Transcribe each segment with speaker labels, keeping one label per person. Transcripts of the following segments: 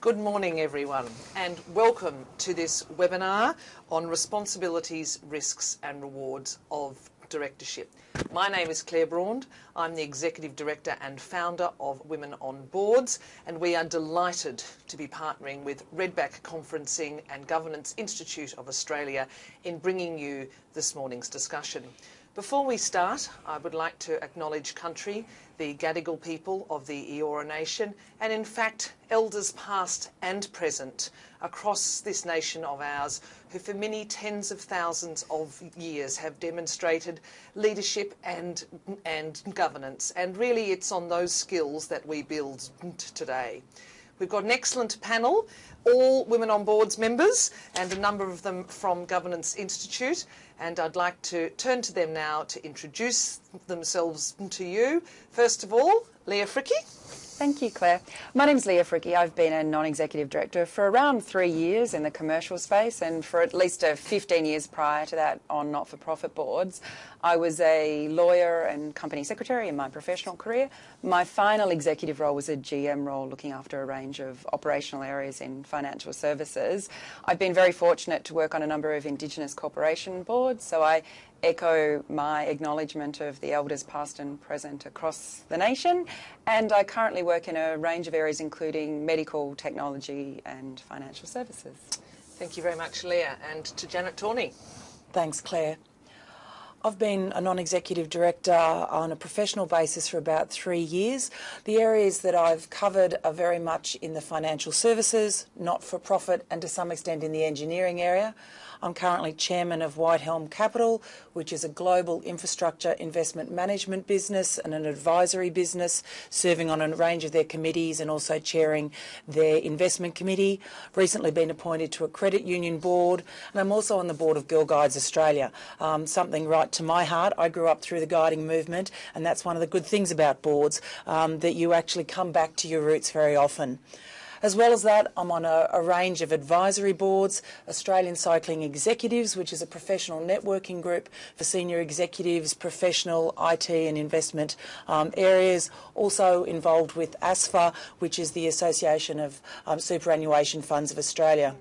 Speaker 1: Good morning everyone and welcome to this webinar on responsibilities, risks and rewards of directorship. My name is Claire Braund. I'm the Executive Director and founder of Women on Boards and we are delighted to be partnering with Redback Conferencing and Governance Institute of Australia in bringing you this morning's discussion. Before we start, I would like to acknowledge country, the Gadigal people of the Eora Nation, and in fact, elders past and present across this nation of ours, who for many tens of thousands of years have demonstrated leadership and, and governance. And really it's on those skills that we build today. We've got an excellent panel, all Women on Boards members and a number of them from Governance Institute and I'd like to turn to them now to introduce themselves to you. First of all, Leah Fricke.
Speaker 2: Thank you, Claire. My name is Leah Fricke. I've been a non-executive director for around three years in the commercial space and for at least uh, 15 years prior to that on not-for-profit boards. I was a lawyer and company secretary in my professional career. My final executive role was a GM role looking after a range of operational areas in financial services. I've been very fortunate to work on a number of Indigenous corporation boards, so I echo my acknowledgement of the elders past and present across the nation. And I currently work in a range of areas including medical, technology and financial services.
Speaker 1: Thank you very much, Leah. And to Janet Torney.
Speaker 3: Thanks, Claire. I've been a non-executive director on a professional basis for about three years. The areas that I've covered are very much in the financial services, not-for-profit and to some extent in the engineering area. I'm currently chairman of Whitehelm Capital, which is a global infrastructure investment management business and an advisory business, serving on a range of their committees and also chairing their investment committee. Recently been appointed to a credit union board, and I'm also on the board of Girl Guides Australia. Um, something right to my heart. I grew up through the guiding movement, and that's one of the good things about boards, um, that you actually come back to your roots very often. As well as that, I'm on a, a, range of advisory boards, Australian Cycling Executives, which is a professional networking group for senior executives, professional IT and investment um, areas. Also involved with ASFA, which is the Association of um, Superannuation Funds of Australia.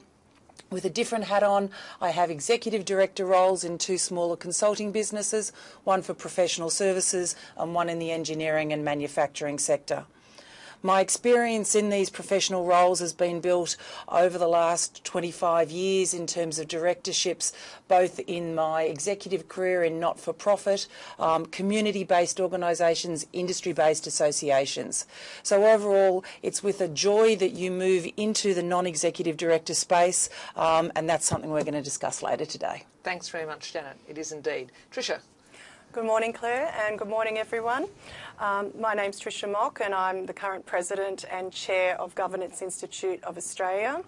Speaker 3: With a different hat on, I have executive director roles in two smaller consulting businesses, one for professional services and one in the engineering and manufacturing sector. My experience in these professional roles has been built over the last 25 years in terms of directorships, both in my executive career in not-for-profit, um, community-based organisations, industry-based associations. So overall, it's with a joy that you move into the non-executive director space, um, and that's something we're going to discuss later today.
Speaker 1: Thanks very much, Janet. It is indeed. Tricia.
Speaker 4: Good morning, Claire, and good morning, everyone. Um, my name's Tricia Mock, and I'm the current President and Chair of Governance Institute of Australia.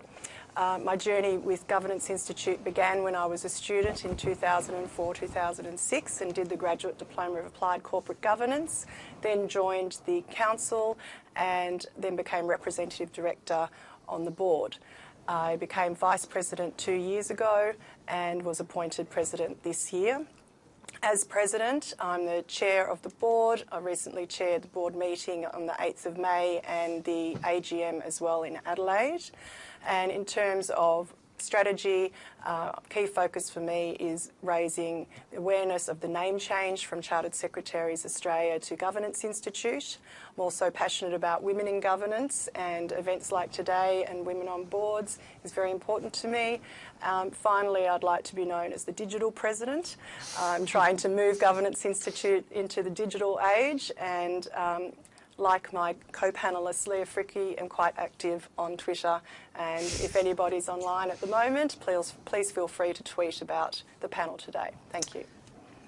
Speaker 4: Uh, my journey with Governance Institute began when I was a student in 2004-2006 and did the Graduate Diploma of Applied Corporate Governance, then joined the Council and then became Representative Director on the board. I became Vice President two years ago and was appointed President this year. As President, I'm the Chair of the Board. I recently chaired the board meeting on the 8th of May and the AGM as well in Adelaide. And in terms of strategy, uh, key focus for me is raising awareness of the name change from Chartered Secretaries Australia to Governance Institute. I'm also passionate about women in governance and events like today and women on boards is very important to me. Um, finally, I'd like to be known as the digital president. I'm trying to move Governance Institute into the digital age and um, like my co-panelist Leah Fricke, am quite active on Twitter and if anybody's online at the moment, please, please feel free to tweet about the panel today. Thank you.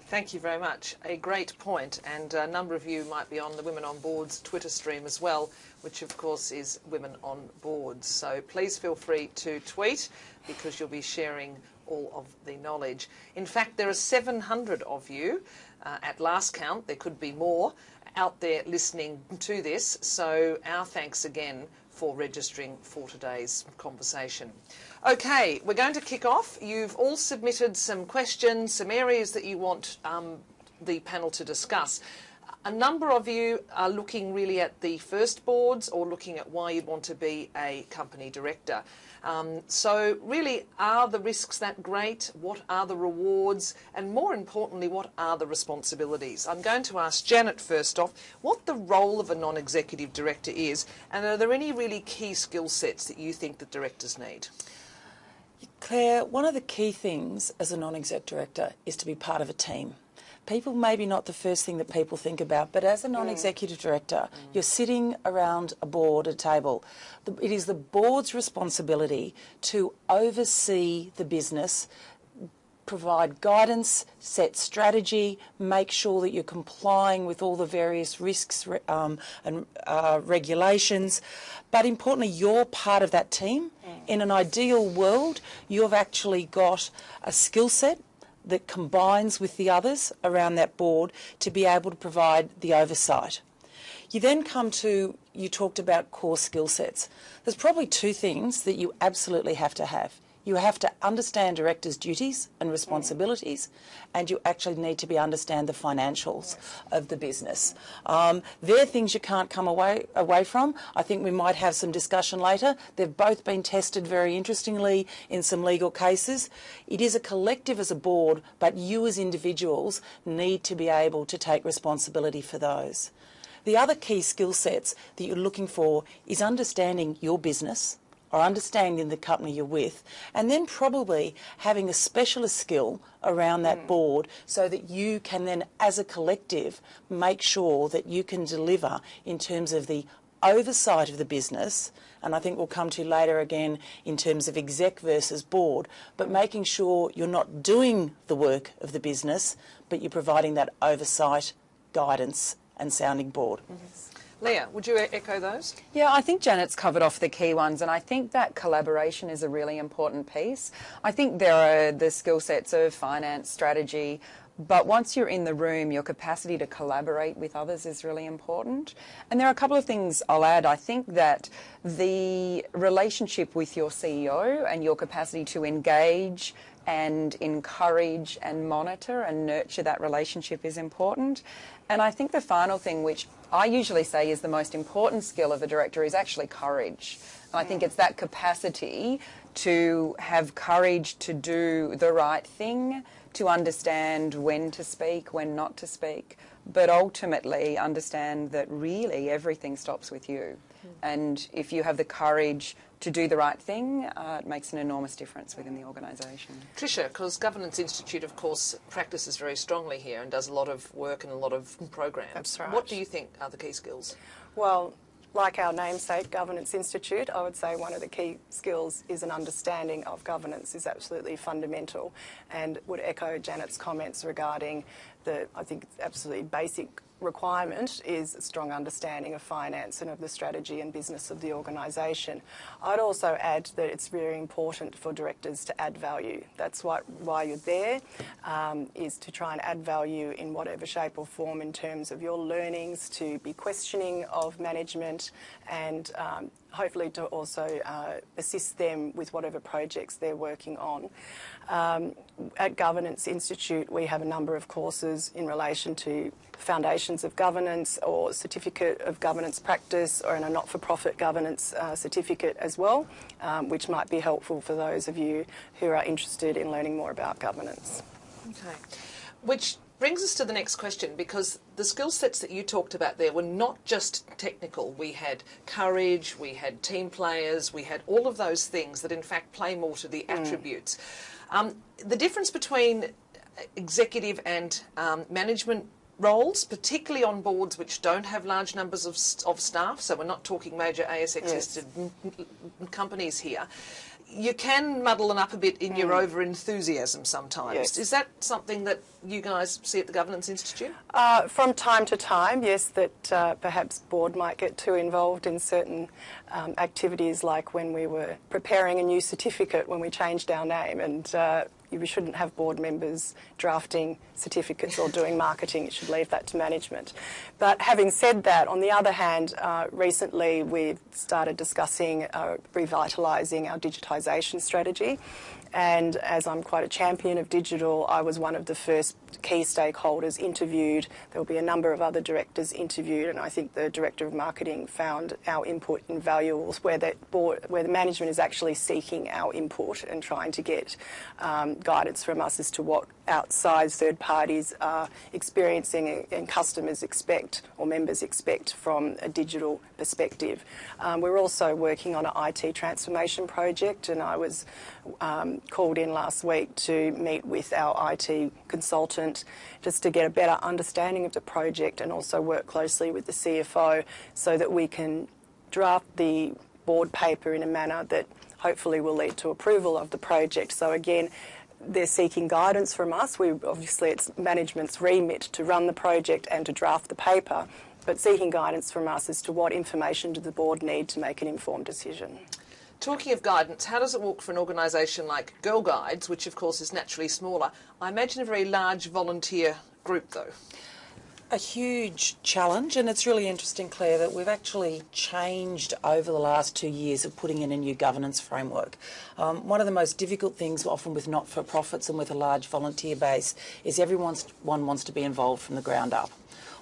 Speaker 1: Thank you very much. A great point, and a number of you might be on the Women on Boards Twitter stream as well, which of course is Women on Boards. So please feel free to tweet because you'll be sharing all of the knowledge. In fact, there are 700 of you uh, at last count. There could be more out there listening to this. So our thanks again for registering for today's conversation. Okay, we're going to kick off. You've all submitted some questions, some areas that you want um, the panel to discuss. a number of you are looking really at the first boards or looking at why you'd want to be a company director. Um, so really, are the risks that great? What are the rewards? And more importantly, what are the responsibilities? I'm going to ask Janet first off what the role of a non-executive director is and are there any really key skill sets that you think that directors need?
Speaker 3: Claire, one of the key things as a non-exec director is to be part of a team. People maybe not the first thing that people think about, but as a non-executive director, you're sitting around a board, a table. It is the board's responsibility to oversee the business, provide guidance, set strategy, make sure that you're complying with all the various risks um, and uh, regulations. But importantly, you're part of that team. In an ideal world, you've actually got a skill set that combines with the others around that board to be able to provide the oversight. You then come to, you talked about core skill sets. There's probably two things that you absolutely have to have. You have to understand directors' duties and responsibilities, and you actually need to be understand the financials of the business. Um, they're things you can't come away away from. I think we might have some discussion later. They've both been tested very interestingly in some legal cases. It is a collective as a board, but you as individuals need to be able to take responsibility for those. The other key skill sets that you're looking for is understanding your business or understanding the company you're with, and then probably having a specialist skill around that mm. board so that you can then, as a collective, make sure that you can deliver in terms of the oversight of the business, and I think we'll come to later again in terms of exec versus board, but making sure you're not doing the work of the business, but you're providing that oversight, guidance, and sounding board. -hmm.
Speaker 1: Leah, would you echo those?
Speaker 2: Yeah, I think Janet's covered off the key ones, and I think that collaboration is a really important piece. I think there are the skill sets of finance, strategy, but once you're in the room, your capacity to collaborate with others is really important. And there are a couple of things I'll add. I think that the relationship with your CEO and your capacity to engage and encourage and monitor and nurture that relationship is important. And I think the final thing, which I usually say is the most important skill of a director, is actually courage. And I think mm. it's that capacity to have courage to do the right thing, to understand when to speak, when not to speak, but ultimately understand that really everything stops with you. And if you have the courage to do the right thing, uh, it makes an enormous difference within the organisation.
Speaker 1: Tricia, because Governance Institute, of course, practices very strongly here and does a lot of work and a lot of programs.
Speaker 4: That's right.
Speaker 1: What do you think are the key skills?
Speaker 4: Well, like our namesake, Governance Institute, I would say one of the key skills is an understanding of governance is absolutely fundamental and would echo Janet's comments regarding the, I think, absolutely basic requirement is a strong understanding of finance and of the strategy and business of the organisation. I'd also add that it's very important for directors to add value. That's what, why you're there, um, is to try and add value in whatever shape or form in terms of your learnings, to be questioning of management and um, hopefully to also uh, assist them with whatever projects they're working on. Um, at Governance Institute, we have a number of courses in relation to foundations of governance or certificate of governance practice or in a not-for-profit governance uh, certificate as well, um, which might be helpful for those of you who are interested in learning more about governance.
Speaker 1: Okay. Which brings us to the next question because the skill sets that you talked about there were not just technical. We had courage, we had team players, we had all of those things that in fact play more to the mm. attributes. Um, the difference between executive and um, management roles, particularly on boards which don't have large numbers of, of staff, so we're not talking major ASX listed yes. companies here, you can muddle them up a bit in mm. your over enthusiasm sometimes. Yes. Is that something that you guys see at the Governance Institute?
Speaker 4: Uh, from time to time, yes, that uh, perhaps board might get too involved in certain um, activities, like when we were preparing a new certificate when we changed our name, and uh, we shouldn't have board members drafting certificates or doing marketing. It should leave that to management. But having said that, on the other hand, uh, recently we've started discussing uh, revitalising our digitisation strategy. And as I'm quite a champion of digital, I was one of the first key stakeholders interviewed. There will be a number of other directors interviewed, and I think the director of marketing found our input invaluable, where the board, where the management is actually seeking our input and trying to get um, guidance from us as to what outside third parties are experiencing and customers expect or members expect from a digital perspective. Um, we're also working on an IT transformation project, and I was um, called in last week to meet with our IT consultant just to get a better understanding of the project and also work closely with the CFO so that we can draft the board paper in a manner that hopefully will lead to approval of the project. So again, they're seeking guidance from us. We obviously it's management's remit to run the project and to draft the paper, but seeking guidance from us as to what information do the board need to make an informed decision.
Speaker 1: Talking of guidance, how does it work for an organisation like Girl Guides, which of course is naturally smaller? I imagine a very large volunteer group though.
Speaker 3: A huge challenge, and it's really interesting, Claire, that we've actually changed over the last two years of putting in a new governance framework. Um, one of the most difficult things, often with not for profits and with a large volunteer base, is everyone wants to be involved from the ground up.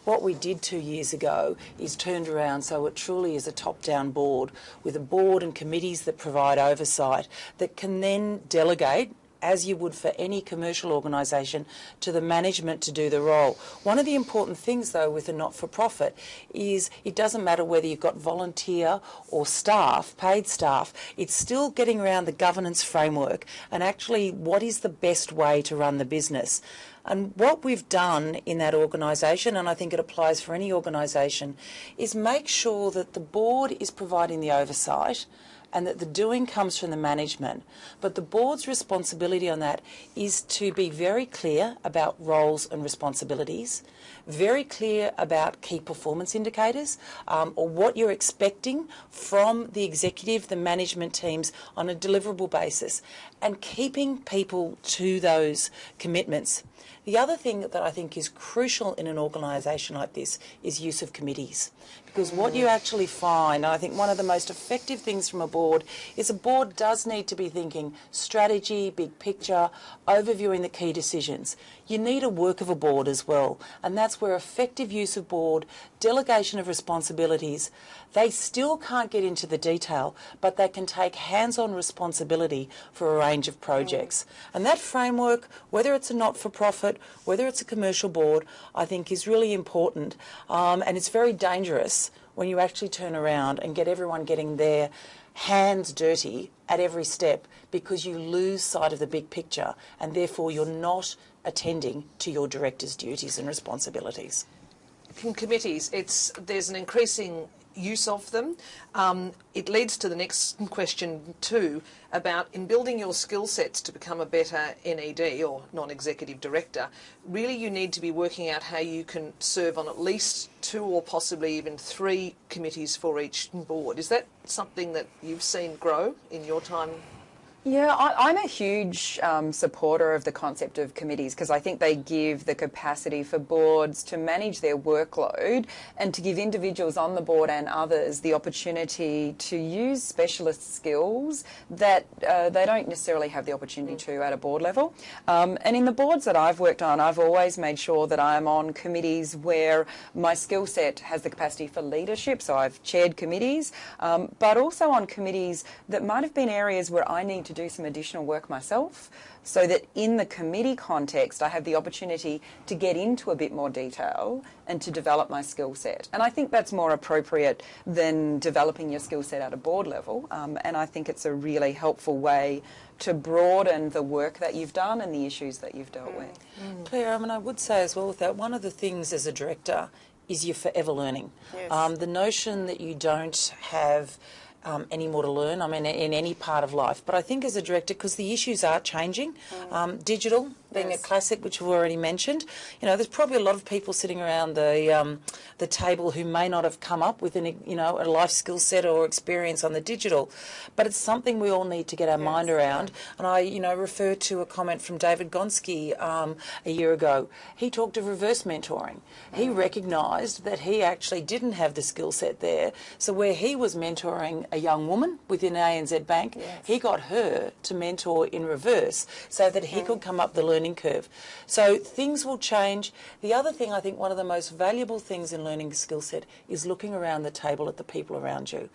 Speaker 3: What we did two years ago is turned around so it truly is a top-down board with a board and committees that provide oversight that can then delegate as you would for any commercial organisation, to the management to do the role. One of the important things, though, with a not for profit is it doesn't matter whether you've got volunteer or staff, paid staff, it's still getting around the governance framework and actually what is the best way to run the business. And what we've done in that organisation, and I think it applies for any organisation, is make sure that the board is providing the oversight and that the doing comes from the management. But the board's responsibility on that is to be very clear about roles and responsibilities, very clear about key performance indicators um, or what you're expecting from the executive, the management teams on a deliverable basis, and keeping people to those commitments. The other thing that I think is crucial in an organisation like this is use of committees. Because what you actually find, I think one of the most effective things from a board is a board does need to be thinking strategy, big picture, overviewing the key decisions. You need a work of a board as well, and that's where effective use of board, delegation of responsibilities, they still can't get into the detail, but they can take hands-on responsibility for a range of projects. And that framework, whether it's a not-for-profit, whether it's a commercial board, I think is really important, um, and it's very dangerous when you actually turn around and get everyone getting their hands dirty at every step because you lose sight of the big picture and therefore you're not attending to your director's duties and responsibilities.
Speaker 1: In committees, it's there's an increasing use of them. Um, it leads to the next question too about in building your skill sets to become a better NED or non-executive director, really you need to be working out how you can serve on at least two or possibly even three committees for each board. Is that something that you've seen grow in your time
Speaker 2: yeah, I, am a huge um, supporter of the concept of committees because I think they give the capacity for boards to manage their workload and to give individuals on the board and others the opportunity to use specialist skills that uh, they don't necessarily have the opportunity to at a board level. Um, and in the boards that I've worked on, I've always made sure that I'm on committees where my skill set has the capacity for leadership. So I've chaired committees, um, but also on committees that might have been areas where I need to to do some additional work myself so that in the committee context I have the opportunity to get into a bit more detail and to develop my skill set. And I think that's more appropriate than developing your skill set at a board level um, and I think it's a really helpful way to broaden the work that you've done and the issues that you've dealt with.
Speaker 3: Mm. Claire, I mean I would say as well with that, one of the things as a director is you're forever learning. Yes. Um, the notion that you don't have um, any more to learn. I mean, in any part of life. But I think as a director, because the issues are changing, um, digital being
Speaker 4: Yes.
Speaker 3: a classic, which we've already mentioned, you know, there's probably a lot of people sitting around the um, the table who may not have come up with an, you know, a life skill set or experience on the digital, but it's something we all need to get our mind around. And I, you know, refer to a comment from David Gonski um, a year ago. He talked of reverse mentoring. He recognised that he actually didn't have the skill set there. So where he was mentoring a young woman within ANZ Bank, he got her to mentor in reverse so that he could come up the learning curve. So things will change. The other thing I think one of the most valuable things in learning skill set is looking around the table at the people around you.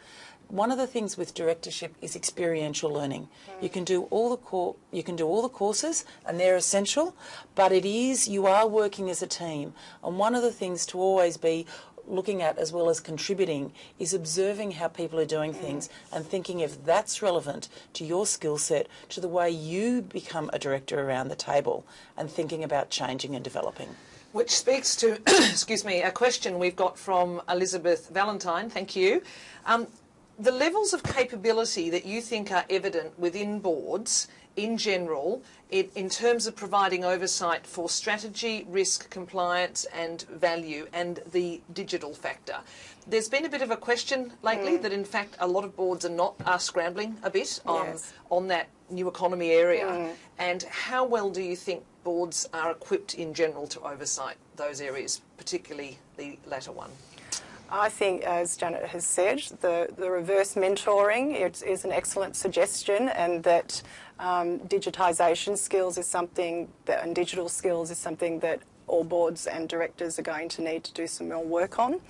Speaker 3: One of the things with directorship is experiential learning. You can do all the you can do all the courses and they're essential, but it is you are working as a team. And one of the things to always be looking at as well as contributing is observing how people are doing things and thinking if that's relevant to your skill set, to the way you become a director around the table and thinking about changing and developing.
Speaker 1: Which speaks to, excuse me, a question we've got from Elizabeth Valentine. Thank you. Um, the levels of capability that you think are evident within boards in general, in, in terms of providing oversight for strategy, risk, compliance, and value, and the digital factor. There's been a bit of a question lately hmm. that, in fact, a lot of boards are not are scrambling a bit on
Speaker 4: Yes.
Speaker 1: on that new economy area. Hmm. And how well do you think boards are equipped in general to oversight those areas, particularly the latter one?
Speaker 4: I think, as Janet has said, the, the reverse mentoring is, is an excellent suggestion, and that um, digitisation skills is something that, and digital skills is something that all boards and directors are going to need to do some more work on.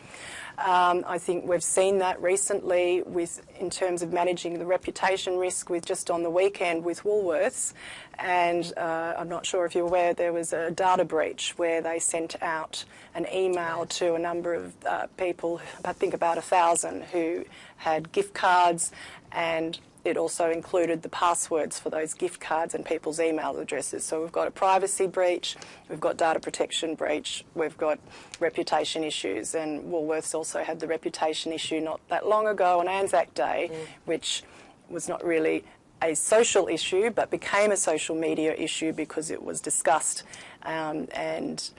Speaker 4: Um, I think we've seen that recently with in terms of managing the reputation risk with just on the weekend with Woolworths, and uh, I'm not sure if you're aware there was a data breach where they sent out an email to a number of uh, people, I think about a thousand, who had gift cards and it also included the passwords for those gift cards and people's email addresses. So we've got a privacy breach, we've got data protection breach, we've got reputation issues, and Woolworths also had the reputation issue not that long ago on Anzac Day, which was not really a social issue but became a social media issue because it was discussed um, and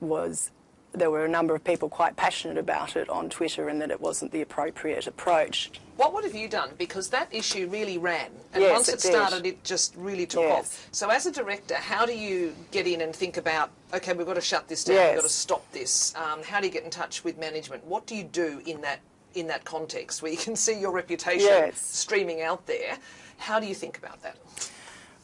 Speaker 4: was there were a number of people quite passionate about it on Twitter and that it wasn't the appropriate approach.
Speaker 1: What would have you done? Because that issue really ran, and
Speaker 4: Yes,
Speaker 1: once
Speaker 4: it
Speaker 1: it, started, it just really took
Speaker 4: Yes.
Speaker 1: off. So, as a director, how do you get in and think about, okay, we've got to shut this down,
Speaker 4: Yes.
Speaker 1: we've got to stop this? Um, how do you get in touch with management? What do you do in that in that context where you can see your reputation streaming out there? How do you think about that?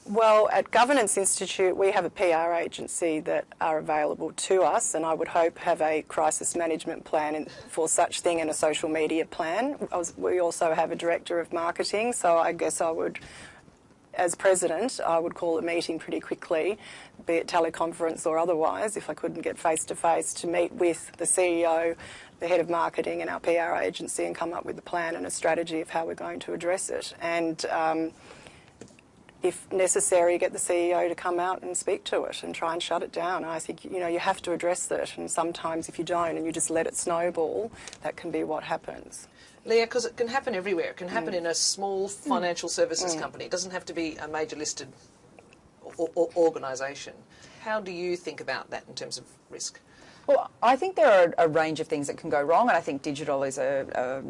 Speaker 4: Well, at Governance Institute, we have a PR agency that are available to us, and I would hope have a crisis management plan for such thing and a social media plan. We also have a director of marketing, so I guess I would, as president, I would call a meeting pretty quickly, be it teleconference or otherwise, if I couldn't get face to face, to meet with the CEO, the head of marketing, and our PR agency, and come up with a plan and a strategy of how we're going to address it. And um, if necessary, get the CEO to come out and speak to it and try and shut it down. I think you know you have to address it, and sometimes if you don't and you just let it snowball, that can be what happens.
Speaker 1: Leah, because it can happen everywhere. It can happen
Speaker 4: Mm.
Speaker 1: in a small financial services company. It doesn't have to be a major listed o- o- organisation. How do you think about that in terms of risk?
Speaker 2: Well, I think there are a range of things that can go wrong, and I think digital is a, a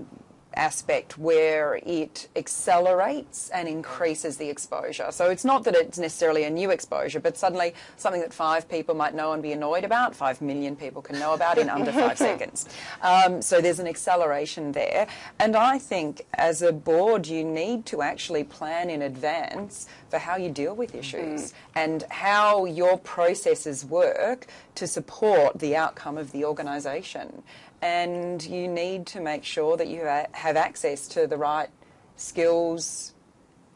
Speaker 2: aspect where it accelerates and increases the exposure. So it's not that it's necessarily a new exposure, but suddenly something that five people might know and be annoyed about, five million people can know about in under five seconds. Um, so there's an acceleration there. And I think as a board, you need to actually plan in advance for how you deal with issues and how your processes work to support the outcome of the organisation. And you need to make sure that you have access to the right skills,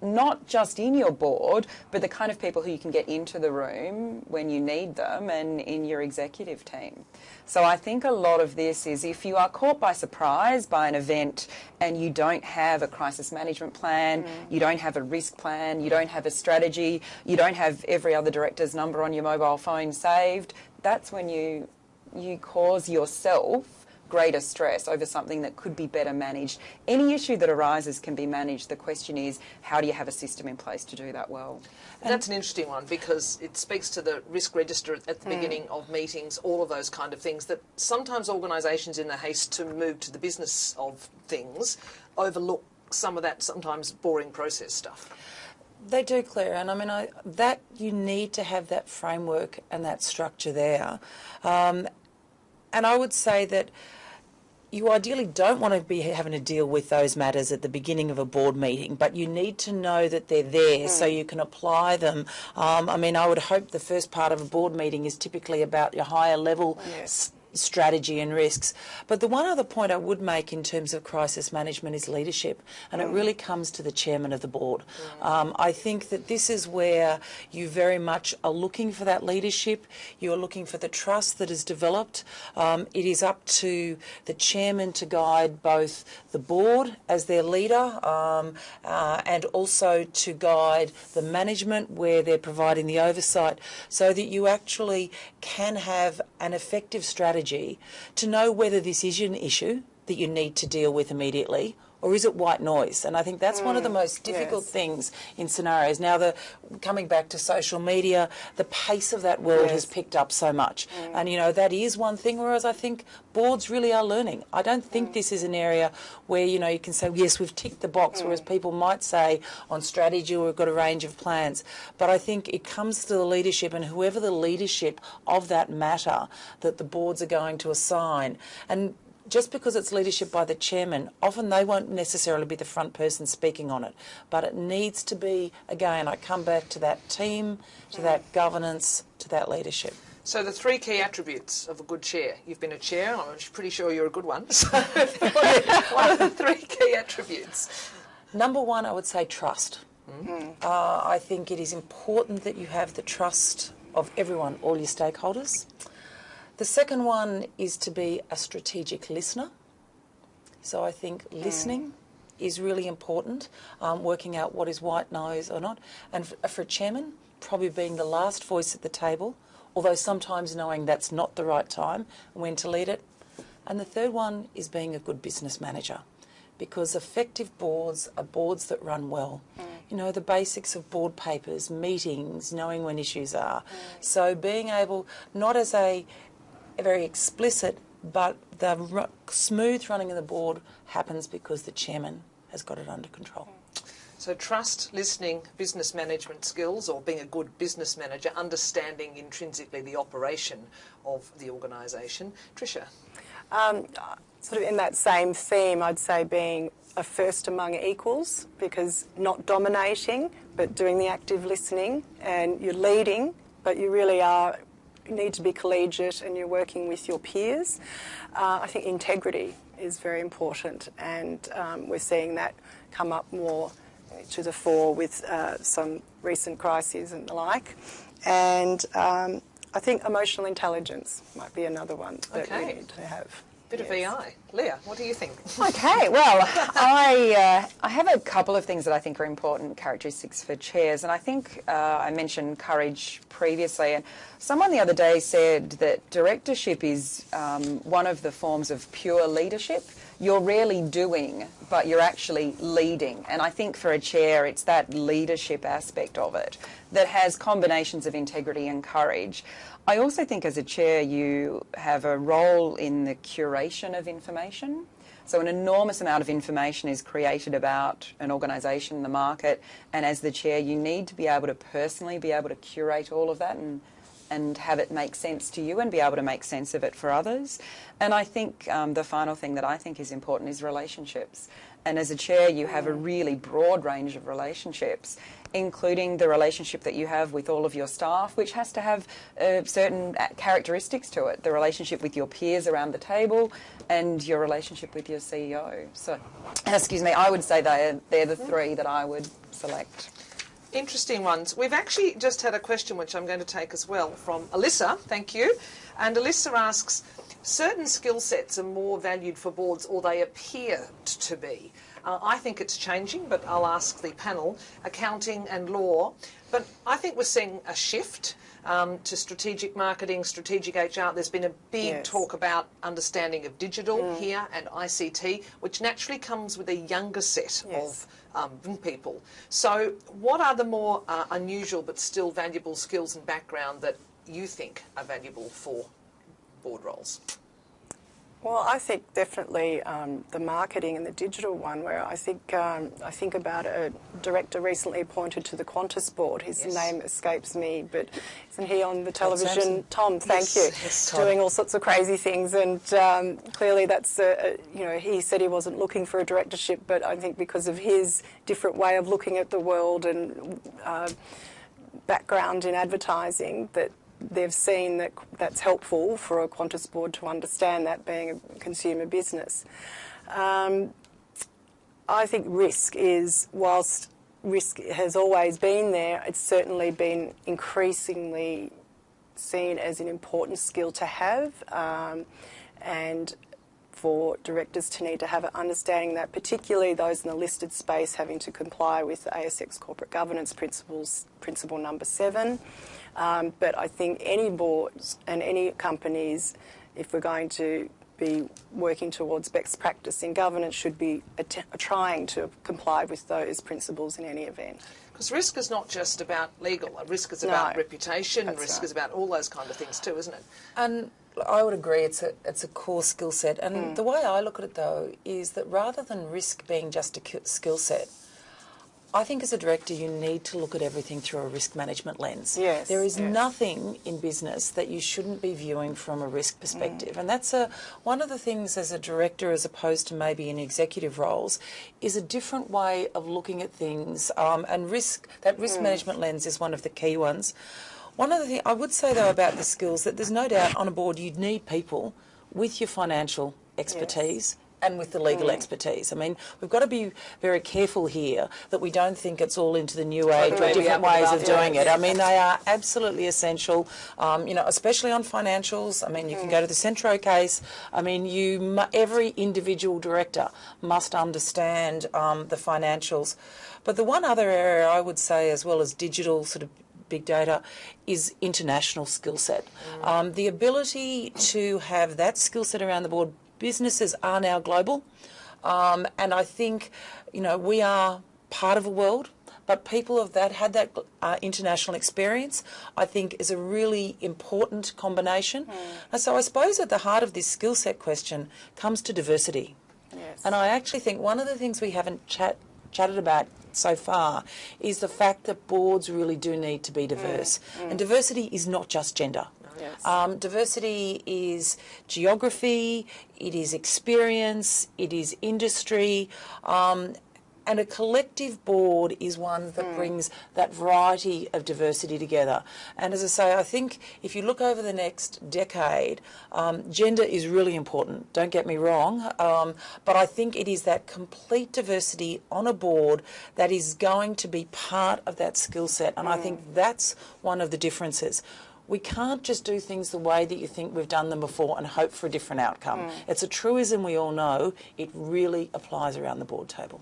Speaker 2: not just in your board, but the kind of people who you can get into the room when you need them and in your executive team. So I think a lot of this is if you are caught by surprise by an event and you don't have a crisis management plan, mm. you don't have a risk plan, you don't have a strategy, you don't have every other director's number on your mobile phone saved, that's when you you cause yourself greater stress over something that could be better managed. Any issue that arises can be managed. The question is, how do you have a system in place to do that well?
Speaker 1: And that's an interesting one because it speaks to the risk register at the beginning of meetings, all of those kind of things that sometimes organisations, in the haste to move to the business of things, overlook some of that sometimes boring process stuff.
Speaker 3: They do, Claire, and I mean I, that you need to have that framework and that structure there. Um, and I would say that you ideally don't want to be having to deal with those matters at the beginning of a board meeting, but you need to know that they're there so you can apply them. Um, I mean, I would hope the first part of a board meeting is typically about your higher level s- strategy and risks. But the one other point I would make in terms of crisis management is leadership, and it really comes to the chairman of the board. Um, I think that this is where you very much are looking for that leadership. You're looking for the trust that is developed. Um, it is up to the chairman to guide both the board as their leader um, uh, and also to guide the management where they're providing the oversight so that you actually can have an effective strategy to know whether this is an issue that you need to deal with immediately or is it white noise? And I think that's one of the mm, most difficult
Speaker 4: yes.
Speaker 3: things in scenarios. Now, the coming back to social media, the pace of that world has picked up so much, mm. and you know that is one thing. Whereas I think boards really are learning. I don't think mm. this is an area where you know you can say yes, we've ticked the box. Whereas people might say on strategy, we've got a range of plans. But I think it comes to the leadership and whoever the leadership of that matter that the boards are going to assign and just because it's leadership by the chairman, often they won't necessarily be the front person speaking on it. But it needs to be, again, I come back to that team, to that governance, to that leadership.
Speaker 1: So the three key attributes of a good chair. You've been a chair. I'm pretty sure you're a good one. So what are, the three key attributes?
Speaker 3: Number one, I would say trust. Uh, I think it is important that you have the trust of everyone, all your stakeholders. The second one is to be a strategic listener. So I think hmm. listening is really important, um, working out what is white noise or not. And for a chairman, probably being the last voice at the table, although sometimes knowing that's not the right time and when to lead it. And the third one is being a good business manager because effective boards are boards that run well. Hmm. You know, the basics of board papers, meetings, knowing when issues are. Hmm. So being able, not as a very explicit, but the ru- smooth running of the board happens because the chairman has got it under control.
Speaker 1: So trust, listening, business management skills, or being a good business manager, understanding intrinsically the operation of the organisation. Tricia.
Speaker 4: Um, sort of in that same theme, I'd say being a first among equals because not dominating, but doing the active listening, and you're leading, but you really are you need to be collegiate and you're working with your peers. Uh, I think integrity is very important, and um, we're seeing that come up more to the fore with uh, some recent crises and the like. And um, I think emotional intelligence might be another one that
Speaker 1: Okay.
Speaker 4: we need to have.
Speaker 1: Bit of
Speaker 4: Yes.
Speaker 1: VI. Leah, what do you think?
Speaker 2: Okay, well, I uh, I have a couple of things that I think are important characteristics for chairs, and I think uh, I mentioned courage previously, and someone the other day said that directorship is um, one of the forms of pure leadership. You're rarely doing, but you're actually leading, and I think for a chair, it's that leadership aspect of it that has combinations of integrity and courage. I also think as a chair, you have a role in the curation of information. So, an enormous amount of information is created about an organisation, the market, and as the chair, you need to be able to personally be able to curate all of that and and have it make sense to you and be able to make sense of it for others. And I think um, the final thing that I think is important is relationships. And as a chair, you have a really broad range of relationships, including the relationship that you have with all of your staff, which has to have uh, certain uh, characteristics to it. The relationship with your peers around the table, and your relationship with your CEO. So, excuse me, I would say they're, they're the three that I would select.
Speaker 1: Interesting ones. We've actually just had a question which I'm going to take as well from Alyssa. Thank you. And Alyssa asks certain skill sets are more valued for boards or they appear to be. Uh, I think it's changing, but I'll ask the panel accounting and law. But I think we're seeing a shift. um, to strategic marketing, strategic HR. There's been a big
Speaker 4: Yes.
Speaker 1: talk about understanding of digital here and ICT, which naturally comes with a younger set
Speaker 4: Yes.
Speaker 1: of um, people. So, what are the more uh, unusual but still valuable skills and background that you think are valuable for board roles?
Speaker 4: Well, I think definitely um, the marketing and the digital one. Where I think um, I think about a director recently appointed to the Qantas board. His
Speaker 1: Yes.
Speaker 4: name escapes me, but isn't he on the television?
Speaker 3: Sampson.
Speaker 4: Todd, thank
Speaker 1: Yes,
Speaker 4: you.
Speaker 1: yes,
Speaker 4: Doing all sorts of crazy things, and um, clearly that's a, a, you know he said he wasn't looking for a directorship, but I think because of his different way of looking at the world and uh, background in advertising that they've seen that that's helpful for a Qantas board to understand that being a consumer business. Um, I think risk is, whilst risk has always been there, it's certainly been increasingly seen as an important skill to have. Um, and for directors to need to have an understanding that, particularly those in the listed space having to comply with ASX corporate governance principles, principle number seven. Um, but I think any boards and any companies, if we're going to be working towards best practice in governance, should be att- trying to comply with those principles in any event.
Speaker 1: Because risk is not just about legal. Risk is
Speaker 4: No,
Speaker 1: about reputation. Risk
Speaker 4: right.
Speaker 1: is about all those kind of things too, isn't it?
Speaker 3: And I would agree, it's a it's a core skill set. And
Speaker 4: Mm.
Speaker 3: the way I look at it though is that rather than risk being just a skill set, I think as a director you need to look at everything through a risk management lens.
Speaker 4: Yes,
Speaker 3: There is
Speaker 4: yes.
Speaker 3: nothing in business that you shouldn't be viewing from a risk perspective. And that's a one of the things as a director as opposed to maybe in executive roles is a different way of looking at things. Um, and risk that risk management lens is one of the key ones. One other thing I would say though about the skills that there's no doubt on a board you'd need people with your financial expertise and with the legal expertise. I mean, we've got to be very careful here that we don't think it's all into the new age or different ways of doing it. I mean, they are absolutely essential, um, you know, especially on financials. I mean, you can go to the Centro case. I mean, you every individual director must understand um, the financials. But the one other area I would say, as well as digital sort of big data is international skill set. Um, the ability to have that skill set around the board. Businesses are now global, um, and I think you know we are part of a world. But people of that had that uh, international experience, I think, is a really important combination. And so I suppose at the heart of this skill set question comes to diversity.
Speaker 4: Yes.
Speaker 3: And I actually think one of the things we haven't chat, chatted about so far is the fact that boards really do need to be diverse. And diversity is not just gender.
Speaker 4: Yes.
Speaker 3: Um, diversity is geography, it is experience, it is industry. Um, and a collective board is one that brings that variety of diversity together. And as I say, I think if you look over the next decade, um, gender is really important, don't get me wrong, um, but I think it is that complete diversity on a board that is going to be part of that skill set. And I think that's one of the differences. We can't just do things the way that you think we've done them before and hope for a different outcome. Mm. It's a truism we all know. It really applies around the board table.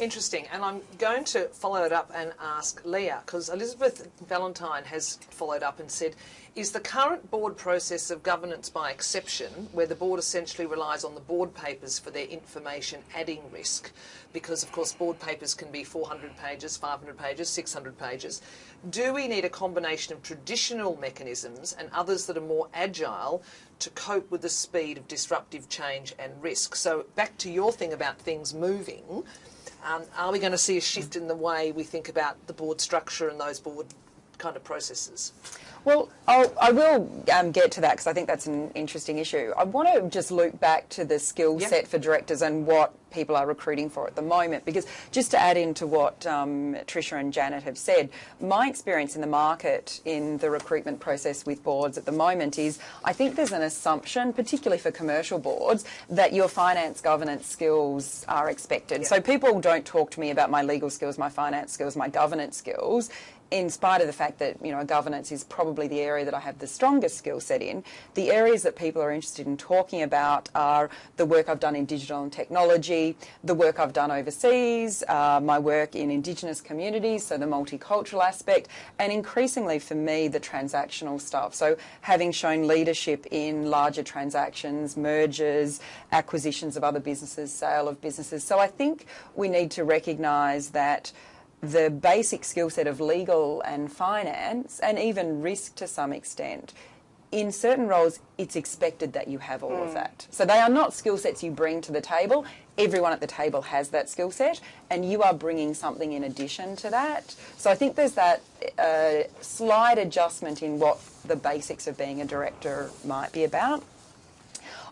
Speaker 1: Interesting. And I'm going to follow it up and ask Leah, because Elizabeth Valentine has followed up and said, is the current board process of governance by exception, where the board essentially relies on the board papers for their information adding risk, because of course board papers can be 400 pages, 500 pages, 600 pages. Do we need a combination of traditional mechanisms and others that are more agile to cope with the speed of disruptive change and risk? So back to your thing about things moving. Um, are we going to see a shift in the way we think about the board structure and those board kind of processes?
Speaker 2: Well, I'll, I will um, get to that because I think that's an interesting issue. I want to just loop back to the skill
Speaker 1: Yeah.
Speaker 2: set for directors and what people are recruiting for at the moment. Because just to add into what um, Tricia and Janet have said, my experience in the market in the recruitment process with boards at the moment is I think there's an assumption, particularly for commercial boards, that your finance governance skills are expected.
Speaker 1: Yeah.
Speaker 2: So people don't talk to me about my legal skills, my finance skills, my governance skills in spite of the fact that you know governance is probably the area that I have the strongest skill set in, the areas that people are interested in talking about are the work I've done in digital and technology, the work I've done overseas, uh, my work in Indigenous communities, so the multicultural aspect, and increasingly for me, the transactional stuff. So having shown leadership in larger transactions, mergers, acquisitions of other businesses, sale of businesses. So I think we need to recognise that the basic skill set of legal and finance, and even risk to some extent, in certain roles, it's expected that you have all mm. of that. So they are not skill sets you bring to the table. Everyone at the table has that skill set, and you are bringing something in addition to that. So I think there's that uh, slight adjustment in what the basics of being a director might be about.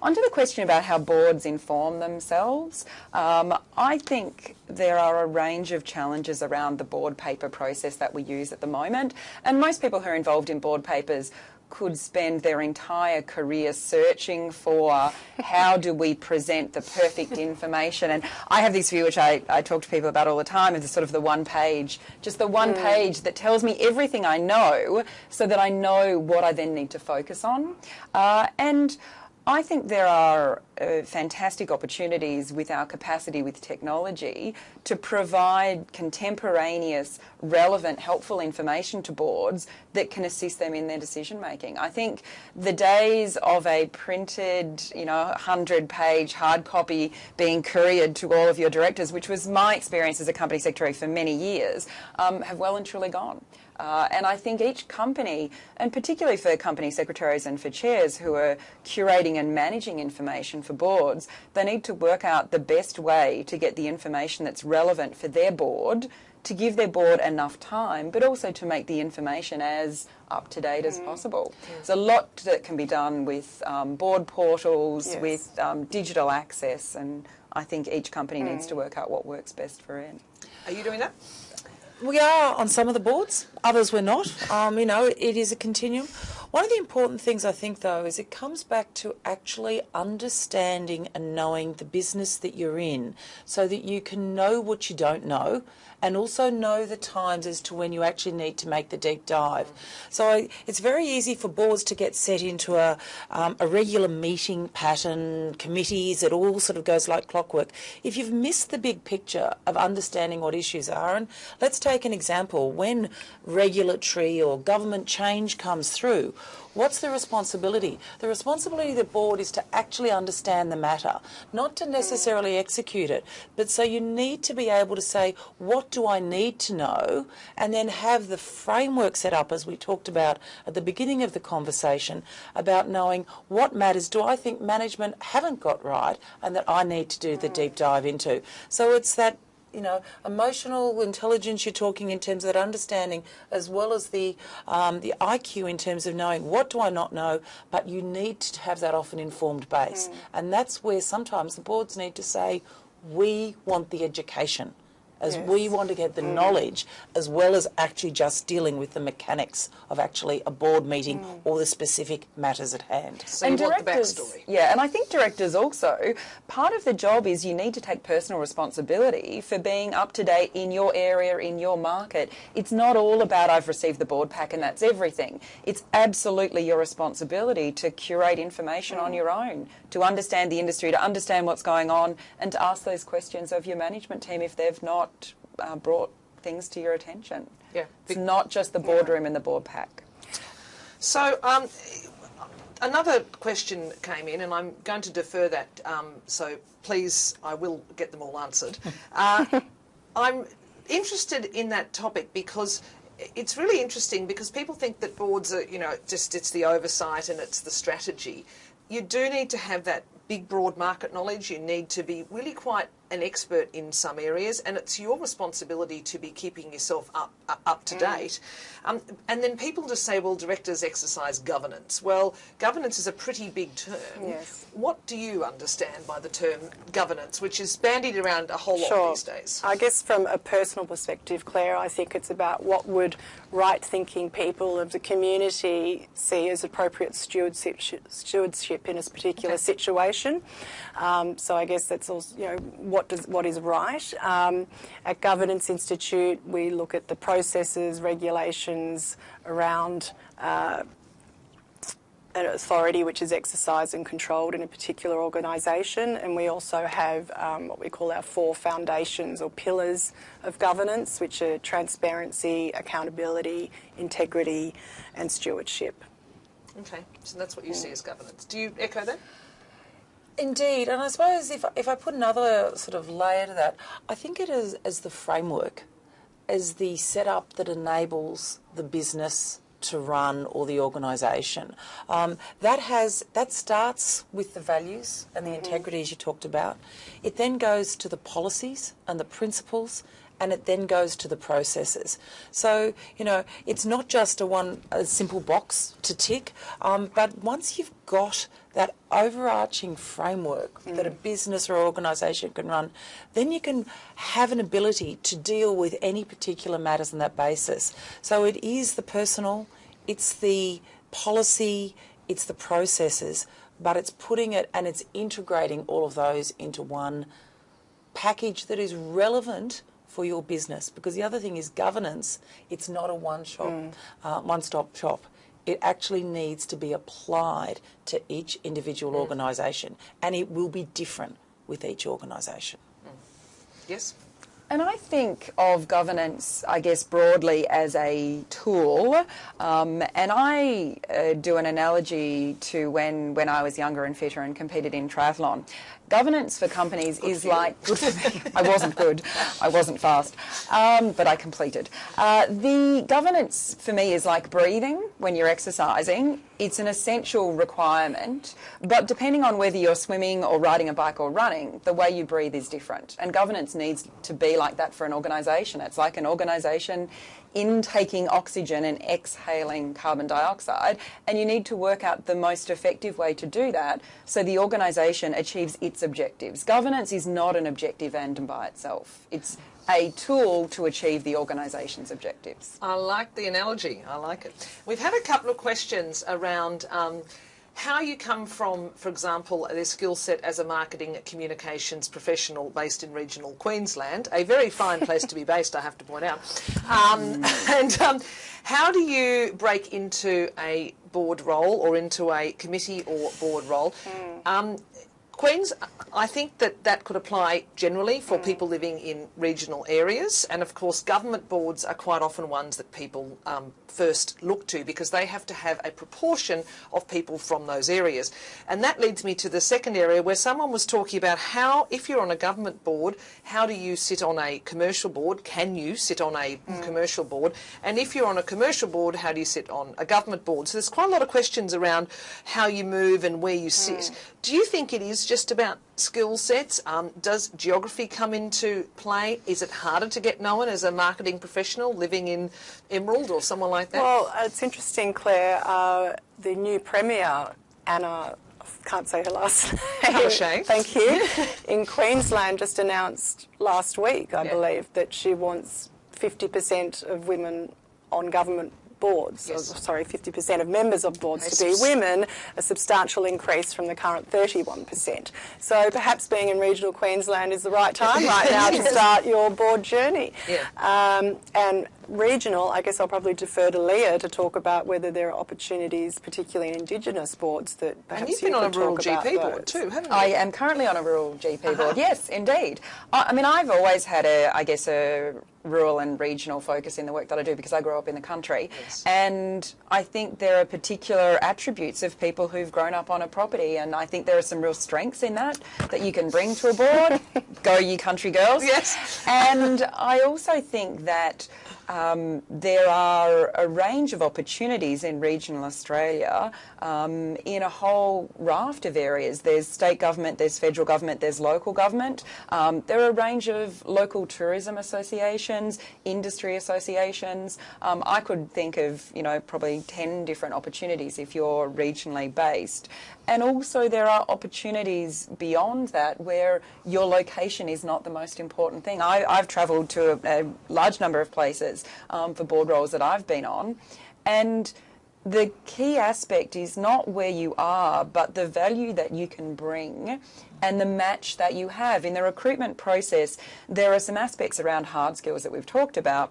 Speaker 2: Onto the question about how boards inform themselves, um, I think there are a range of challenges around the board paper process that we use at the moment, and most people who are involved in board papers could spend their entire career searching for how do we present the perfect information. And I have this view, which I, I talk to people about all the time, the sort of the one page, just the one mm. page that tells me everything I know so that I know what I then need to focus on. Uh, and I think there are uh, fantastic opportunities with our capacity with technology to provide contemporaneous, relevant, helpful information to boards that can assist them in their decision making. I think the days of a printed, you know, 100 page hard copy being couriered to all of your directors, which was my experience as a company secretary for many years, um, have well and truly gone. Uh, and I think each company, and particularly for company secretaries and for chairs who are curating and managing information for boards, they need to work out the best way to get the information that's relevant for their board, to give their board enough time, but also to make the information as up to date as mm. possible. Yes. There's a lot that can be done with um, board portals, yes. with um, digital access, and I think each company mm. needs to work out what works best for it.
Speaker 1: Are you doing that?
Speaker 3: We are on some of the boards, others we're not. Um, you know, it is a continuum. One of the important things I think, though, is it comes back to actually understanding and knowing the business that you're in so that you can know what you don't know and also know the times as to when you actually need to make the deep dive. So it's very easy for boards to get set into a, um, a regular meeting pattern, committees, it all sort of goes like clockwork. If you've missed the big picture of understanding what issues are, and let's take an example, when regulatory or government change comes through, What's the responsibility? The responsibility of the board is to actually understand the matter, not to necessarily execute it. But so you need to be able to say, what do I need to know? And then have the framework set up, as we talked about at the beginning of the conversation, about knowing what matters do I think management haven't got right and that I need to do the deep dive into. So it's that you know, emotional intelligence you're talking in terms of that understanding, as well as the um, the IQ in terms of knowing what do I not know, but you need to have that often informed base, mm. and that's where sometimes the boards need to say, we want the education as yes. we want to get the mm. knowledge as well as actually just dealing with the mechanics of actually a board meeting mm. or the specific matters at hand.
Speaker 1: So and directors,
Speaker 2: Yeah, and I think directors also, part of the job is you need to take personal responsibility for being up to date in your area, in your market. It's not all about I've received the board pack and that's everything. It's absolutely your responsibility to curate information mm. on your own, to understand the industry, to understand what's going on and to ask those questions of your management team if they've not not uh, brought things to your attention.
Speaker 1: Yeah.
Speaker 2: It's not just the boardroom yeah. and the board pack.
Speaker 1: So, um, another question came in, and I'm going to defer that. Um, so, please, I will get them all answered. Uh, I'm interested in that topic because it's really interesting because people think that boards are, you know, just it's the oversight and it's the strategy. You do need to have that big, broad market knowledge. You need to be really quite an expert in some areas, and it's your responsibility to be keeping yourself up up, up to mm. date. Um, and then people just say, well, directors exercise governance. Well, governance is a pretty big term.
Speaker 4: Yes.
Speaker 1: What do you understand by the term governance, which is bandied around a whole
Speaker 4: sure.
Speaker 1: lot these days?
Speaker 4: I guess from a personal perspective, Claire, I think it's about what would right-thinking people of the community see as appropriate stewardship, stewardship in a particular okay. situation. Um, so I guess that's also, you know, what does what is right. Um, at Governance Institute, we look at the processes, regulations around uh, an authority which is exercised and controlled in a particular organisation, and we also have um, what we call our four foundations or pillars of governance, which are transparency, accountability, integrity, and stewardship.
Speaker 1: Okay, so that's what you see as governance. Do you echo that?
Speaker 3: Indeed, and I suppose if, if I put another sort of layer to that, I think it is as the framework, as the setup that enables the business to run or the organisation. Um, that has that starts with the values and the integrity as you talked about. It then goes to the policies and the principles and it then goes to the processes. So, you know, it's not just a one a simple box to tick, um, but once you've got that overarching framework mm. that a business or organisation can run, then you can have an ability to deal with any particular matters on that basis. So it is the personal, it's the policy, it's the processes, but it's putting it and it's integrating all of those into one package that is relevant for your business. Because the other thing is governance. It's not a one shop, mm. uh, one stop shop. It actually needs to be applied to each individual mm. organisation, and it will be different with each organisation. Mm.
Speaker 1: Yes.
Speaker 2: And I think of governance, I guess, broadly as a tool. Um, and I uh, do an analogy to when, when I was younger and fitter and competed in triathlon governance for companies good is like good for me. I wasn't good. I wasn't fast, um, but I completed. Uh, the governance for me is like breathing when you're exercising. It's an essential requirement, but depending on whether you're swimming or riding a bike or running, the way you breathe is different. And governance needs to be like that for an organisation. It's like an organisation intaking oxygen and exhaling carbon dioxide, and you need to work out the most effective way to do that so the organisation achieves its objectives. Governance is not an objective end by itself. It's a tool to achieve the organisation's objectives.
Speaker 1: I like the analogy. I like it. We've had a couple of questions around um, how you come from, for example, their skill set as a marketing communications professional based in regional Queensland, a very fine place to be based, I have to point out. Um, and um, how do you break into a board role or into a committee or board role? Mm. Queens, I think that that could apply generally for mm. people living in regional areas, and of course, government boards are quite often ones that people um, first look to because they have to have a proportion of people from those areas. And that leads me to the second area where someone was talking about how, if you're on a government board, how do you sit on a commercial board? Can you sit on a mm. commercial board? And if you're on a commercial board, how do you sit on a government board? So there's quite a lot of questions around how you move and where you sit. Mm. Do you think it is just about skill sets? Um, does geography come into play? Is it harder to get known as a marketing professional living in Emerald or someone like that?
Speaker 4: Well, it's interesting, Claire. Uh, the new Premier, Anna can't say her last name. Thank you. In Queensland, just announced last week, I yeah. believe, that she wants 50% of women on government boards, yes. or, sorry, 50% of members of boards to be women, a substantial increase from the current 31%. So perhaps being in regional Queensland is the right time right now to start your board journey.
Speaker 1: Yeah.
Speaker 4: Um, and regional, I guess I'll probably defer to Leah to talk about whether there are opportunities, particularly in Indigenous boards, that perhaps
Speaker 1: and you've
Speaker 4: you
Speaker 1: been on a rural
Speaker 4: GP
Speaker 1: board too, haven't you?
Speaker 2: I am currently on a rural GP uh -huh. board. Yes, indeed. I, I mean, I've always had a, I guess, a rural and regional focus in the work that I do because I grew up in the country. Yes. And I think there are particular attributes of people who've grown up on a property, and I think there are some real strengths in that that you can bring to a board. Go, you country girls.
Speaker 1: Yes.
Speaker 2: And I also think that um, there are a range of opportunities in regional Australia um, in a whole raft of areas. There's state government, there's federal government, there's local government. Um, there are a range of local tourism associations, industry associations. Um, I could think of, you know, probably 10 different opportunities if you're regionally based. And also there are opportunities beyond that where your location is not the most important thing. I, have travelled to a, a, large number of places um, for board roles that I've been on and the key aspect is not where you are, but the value that you can bring and the match that you have. In the recruitment process, there are some aspects around hard skills that we've talked about,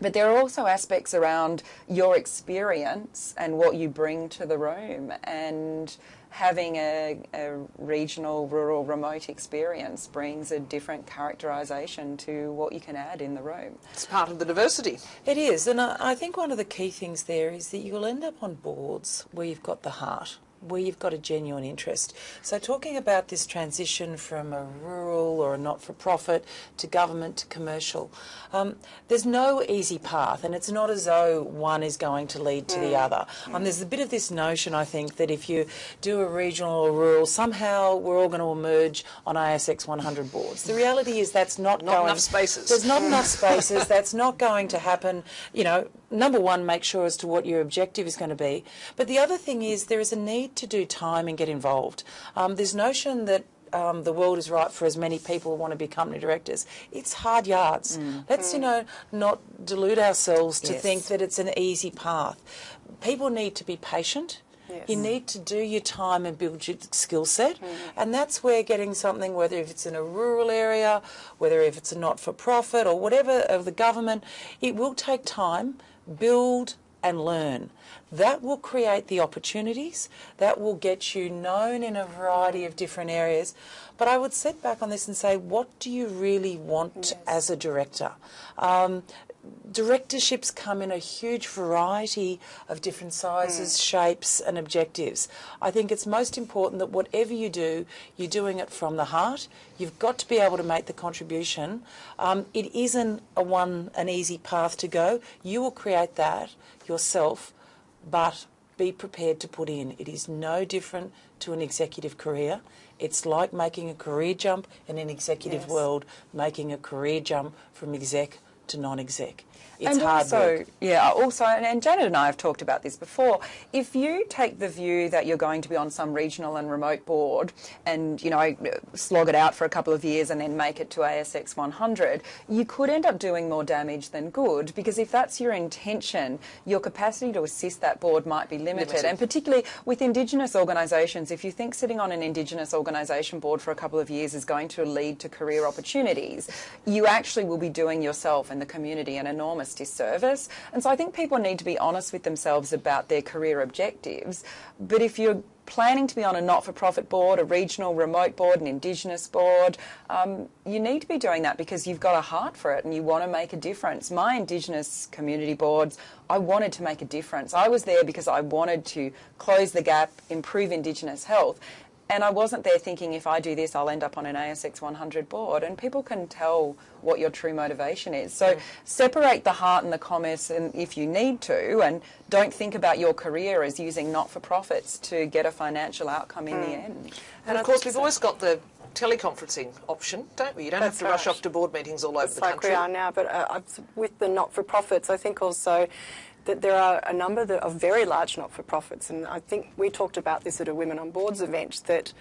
Speaker 2: but there are also aspects around your experience and what you bring to the room and having a, a, regional, rural, remote experience brings a different characterisation to what you can add in the room.
Speaker 1: It's part of the diversity.
Speaker 3: It is, and I, I think one of the key things there is that you'll end up on boards where you've got the heart where you've got a genuine interest. So, talking about this transition from a rural or a not for profit to government to commercial, um, there's no easy path, and it's not as though one is going to lead to mm. the other. Um, there's a bit of this notion, I think, that if you do a regional or rural, somehow we're all going to emerge on ASX 100 boards. The reality is that's not,
Speaker 1: not
Speaker 3: going.
Speaker 1: enough spaces.
Speaker 3: There's not enough spaces. That's not going to happen. You know, number one, make sure as to what your objective is going to be. But the other thing is there is a need to do time and get involved. Um, this notion that um, the world is right for as many people who want to be company directors. It's hard yards. Mm. Let's, you know, not delude ourselves to yes. think that it's an easy path. People need to be patient. Yes. You need to do your time and build your skill set, mm. and that's where getting something, whether if it's in a rural area, whether if it's a not-for-profit or whatever of the government, it will take time, build and learn. That will create the opportunities, that will get you known in a variety of different areas. But I would sit back on this and say, what do you really want yes. as a director? Um, directorships come in a huge variety of different sizes, mm. shapes, and objectives. I think it's most important that whatever you do, you're doing it from the heart. You've got to be able to make the contribution. Um, it isn't a one an easy path to go. You will create that yourself, but be prepared to put in. It is no different to an executive career. It's like making a career jump in an executive yes. world, making a career jump from exec to non-exec. It's
Speaker 2: and
Speaker 3: hard
Speaker 2: also,
Speaker 3: work.
Speaker 2: Yeah, also, and Janet and I have talked about this before. If you take the view that you're going to be on some regional and remote board and, you know, slog it out for a couple of years and then make it to ASX 100, you could end up doing more damage than good because if that's your intention, your capacity to assist that board might be limited. limited. And particularly with Indigenous organisations, if you think sitting on an Indigenous organisation board for a couple of years is going to lead to career opportunities, you actually will be doing yourself and the community an enormous disservice. And so I think people need to be honest with themselves about their career objectives. But if you're planning to be on a not-for-profit board, a regional remote board, an Indigenous board, um, you need to be doing that because you've got a heart for it and you want to make a difference. My Indigenous community boards, I wanted to make a difference. I was there because I wanted to close the gap, improve Indigenous health. And I wasn't there thinking if I do this, I'll end up on an ASX 100 board. And people can tell what your true motivation is. So mm. separate the heart and the commerce and if you need to, and don't think about your career as using not-for-profits to get a financial outcome in mm. the end.
Speaker 1: And of course, we've so. always got the teleconferencing option, don't we? You don't
Speaker 4: That's
Speaker 1: have to rush off to board meetings all over
Speaker 4: That's
Speaker 1: the
Speaker 4: like
Speaker 1: country.
Speaker 4: we are now, but uh, with the not-for-profits, I think also that there are a number of very large not-for-profits, and I think we talked about this at a Women on Boards event, that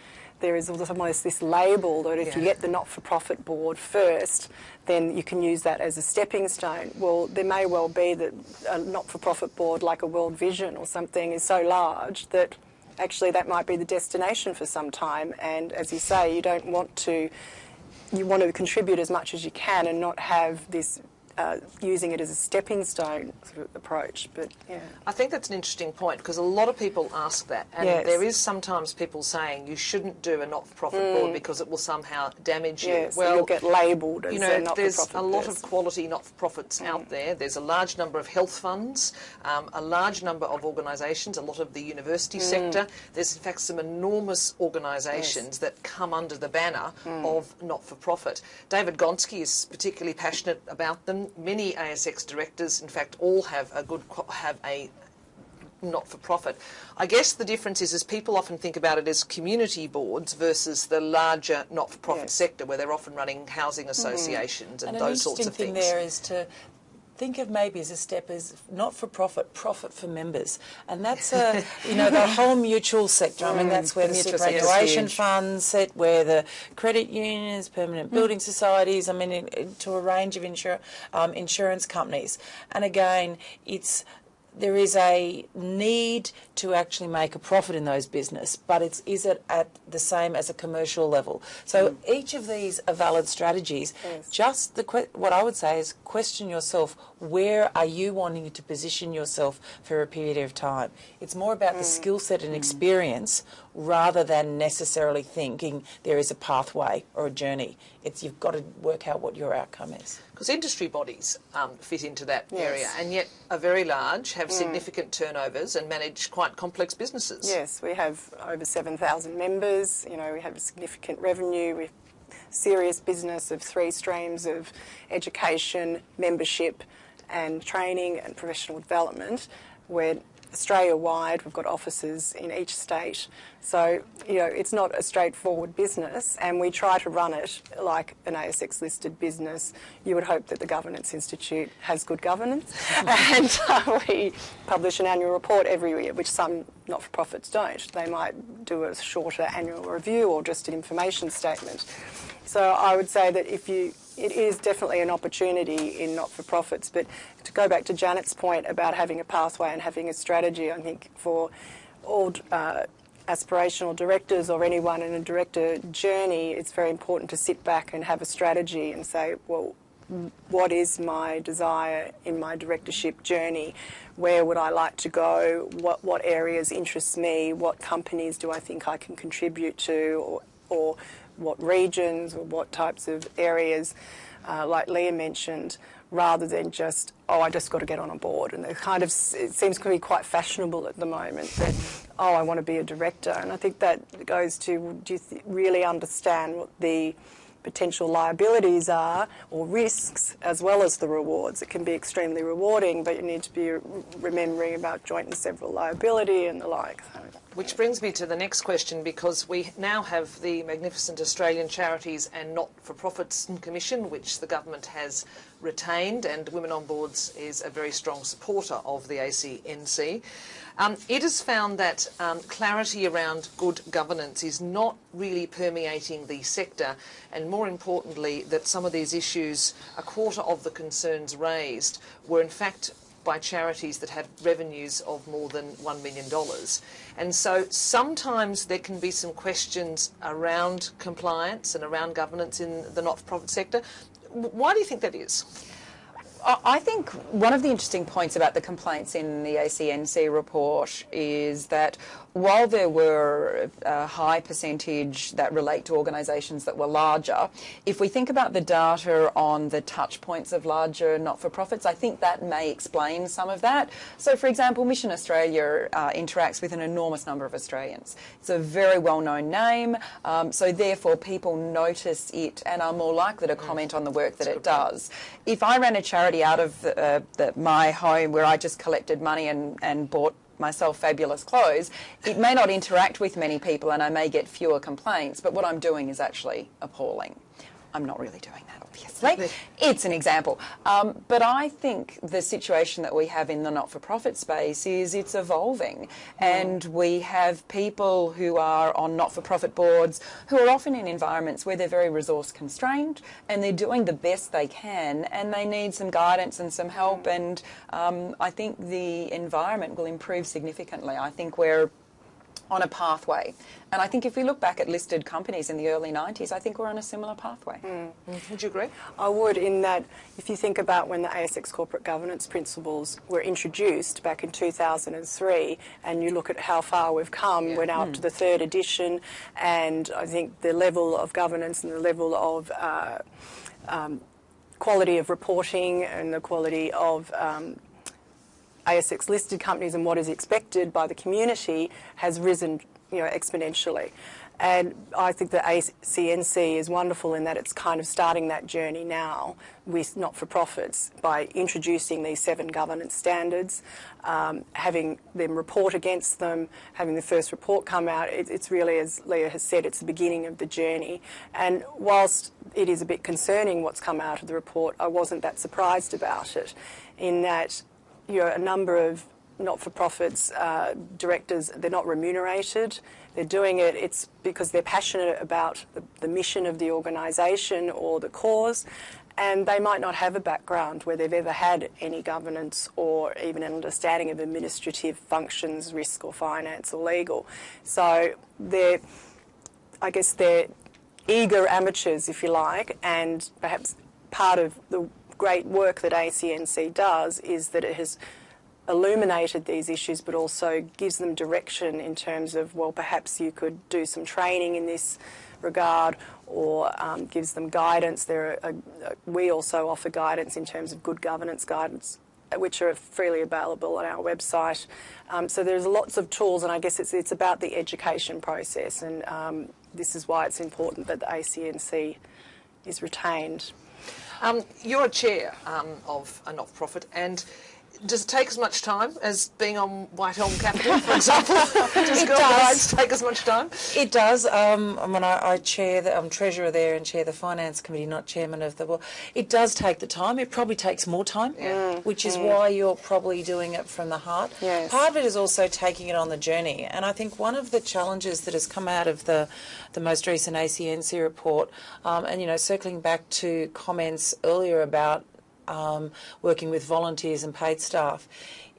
Speaker 4: there is almost this label that if yeah. you get the not-for-profit board first, then you can use that as a stepping stone. Well, there may well be that a not-for-profit board like a World Vision or something is so large that actually that might be the destination for some time, and as you say, you don't want to you want to contribute as much as you can and not have this uh, using it as a stepping stone sort of approach. But yeah,
Speaker 1: I think that's an interesting point because a lot of people ask that, and yes. there is sometimes people saying you shouldn't do a not-for-profit mm. board because it will somehow damage
Speaker 4: yes,
Speaker 1: you. Well,
Speaker 4: you'll get labelled
Speaker 1: you know. There's a lot of quality not-for-profits mm. out there. There's a large number of health funds, um, a large number of organisations, a lot of the university mm. sector. There's in fact some enormous organisations yes. that come under the banner mm. of not-for-profit. David Gonski is particularly passionate about them many ASX directors, in fact, all have a good have a not-for-profit. I guess the difference is, is people often think about it as community boards versus the larger not-for-profit yes. sector, where they're often running housing associations mm. and, and, those sorts of things.
Speaker 3: An interesting thing there is to think of maybe as a step as not for profit, profit for members. And that's a, you know, the whole mutual sector. I mean, that's where the, the superannuation funds sit, where the credit unions, permanent mm. building societies, I mean, to a range of insur um, insurance companies. And again, it's there is a need to actually make a profit in those business, but it's is it at the same as a commercial level? So
Speaker 4: Mm.
Speaker 3: each of these are valid strategies. Just the que- what I would say is question yourself: where are you wanting to position yourself for a period of time? It's more about the
Speaker 4: Mm.
Speaker 3: skill set and experience rather than necessarily thinking there is a pathway or a journey. It's you've got to work out what your outcome is.
Speaker 1: Because industry bodies um, fit into that
Speaker 4: Yes.
Speaker 1: area and yet are very large, have Mm. significant turnovers and manage quite complex businesses.
Speaker 4: Yes, we have over 7,000 members. You know, we have a significant revenue. We have serious business of three streams of education, membership, and training and professional development. We're Australia-wide. We've got offices in each state. So, you know, it's not a straightforward business, and we try to run it like an ASX-listed business. You would hope that the Governance Institute has good governance, and uh, we publish an annual report every year, which some not-for-profits don't. They might do a shorter annual review or just an information statement. So I would say that if you, it is definitely an opportunity in not-for-profits. But to go back to Janet's point about having a pathway and having a strategy, I think for all uh, aspirational directors or anyone in a director journey, it's very important to sit back and have a strategy and say, well, what is my desire in my directorship journey? Where would I like to go? What, what areas interest me? What companies do I think I can contribute to? Or, or what regions or what types of areas, uh, like Leah mentioned, rather than just, oh, I just got to get on a board. And kind of, it seems to be quite fashionable at the moment that, oh, I want to be a director. And I think that goes to, do you really understand what the potential liabilities are or risks as well as the rewards. It can be extremely rewarding, but you need to be remembering about joint and several liability and the like.
Speaker 1: Which brings me to the next question because we now have the magnificent Australian Charities and Not-for-Profits Commission, which the government has retained, and Women on Boards is a very strong supporter of the ACNC. Um, it has found that um, clarity around good governance is not really permeating the sector, and more importantly, that some of these issues, a quarter of the concerns raised, were in fact by charities that have revenues of more than $1 million. And so sometimes there can be some questions around compliance and around governance in the not-for-profit sector. Why do you think that is?
Speaker 2: I think one of the interesting points about the complaints in the ACNC report is that while there were a high percentage that relate to organisations that were larger, if we think about the data on the touch points of larger not-for-profits, I think that may explain some of that. So, for example, Mission Australia uh, interacts with an enormous number of Australians. It's a very well-known name, um, so therefore people notice it and are more likely to comment on the work that it does. If I ran a charity out of the, uh, the, my home where I just collected money and, and bought myself fabulous clothes, it may not interact with many people and I may get fewer complaints, but what I'm doing is actually appalling. I'm not really doing obviously. It's an example. Um, but I think the situation that we have in the not-for-profit space is it's evolving. And we have people who are on not-for-profit boards who are often in environments where they're very resource constrained and they're doing the best they can and they need some guidance and some help. And um, I think the environment will improve significantly. I think we're on a pathway. And I think if we look back at listed companies in the early 90s, I think we're on a similar pathway.
Speaker 1: Would you agree?
Speaker 4: I would, in that if you think about when the ASX corporate governance principles were introduced back in 2003, and you look at how far we've come, we're now up to the third edition, and I think the level of governance and the level of uh, um, quality of reporting and the quality of um, ASX listed companies and what is expected by the community has risen you know, exponentially. And I think the ACNC is wonderful in that it's kind of starting that journey now with not-for-profits by introducing these seven governance standards, um, having them report against them, having the first report come out. It, it's really, as Leah has said, it's the beginning of the journey. And whilst it is a bit concerning what's come out of the report, I wasn't that surprised about it in that you know, a number of not-for-profits uh, directors, they're not remunerated. They're doing it, it's because they're passionate about the, the mission of the organisation or the cause. and they might not have a background where they've ever had any governance or even an understanding of administrative functions, risk or finance or legal. So they're, I guess they're eager amateurs, if you like, and perhaps part of the great work that ACNC does is that it has illuminated these issues but also gives them direction in terms of, well, perhaps you could do some training in this regard or um, gives them guidance. There are, uh, we also offer guidance in terms of good governance guidance which are freely available on our website. Um, so there's lots of tools and I guess it's, it's about the education process and um, this is why it's important that the ACNC is retained.
Speaker 1: Um, you're a chair um, of a not-for-profit and does it take as much time as being on White Elm Capital, for example? does
Speaker 3: it
Speaker 1: does. take as much time?
Speaker 3: It does. Um, I mean, I, I chair, the, I'm treasurer there and chair the finance committee, not chairman of the board. It does take the time. It probably takes more time,
Speaker 1: yeah.
Speaker 3: which is mm. why you're probably doing it from the heart.
Speaker 4: Yes.
Speaker 3: Part of it is also taking it on the journey, and I think one of the challenges that has come out of the the most recent ACNC report, um, and you know, circling back to comments earlier about um, working with volunteers and paid staff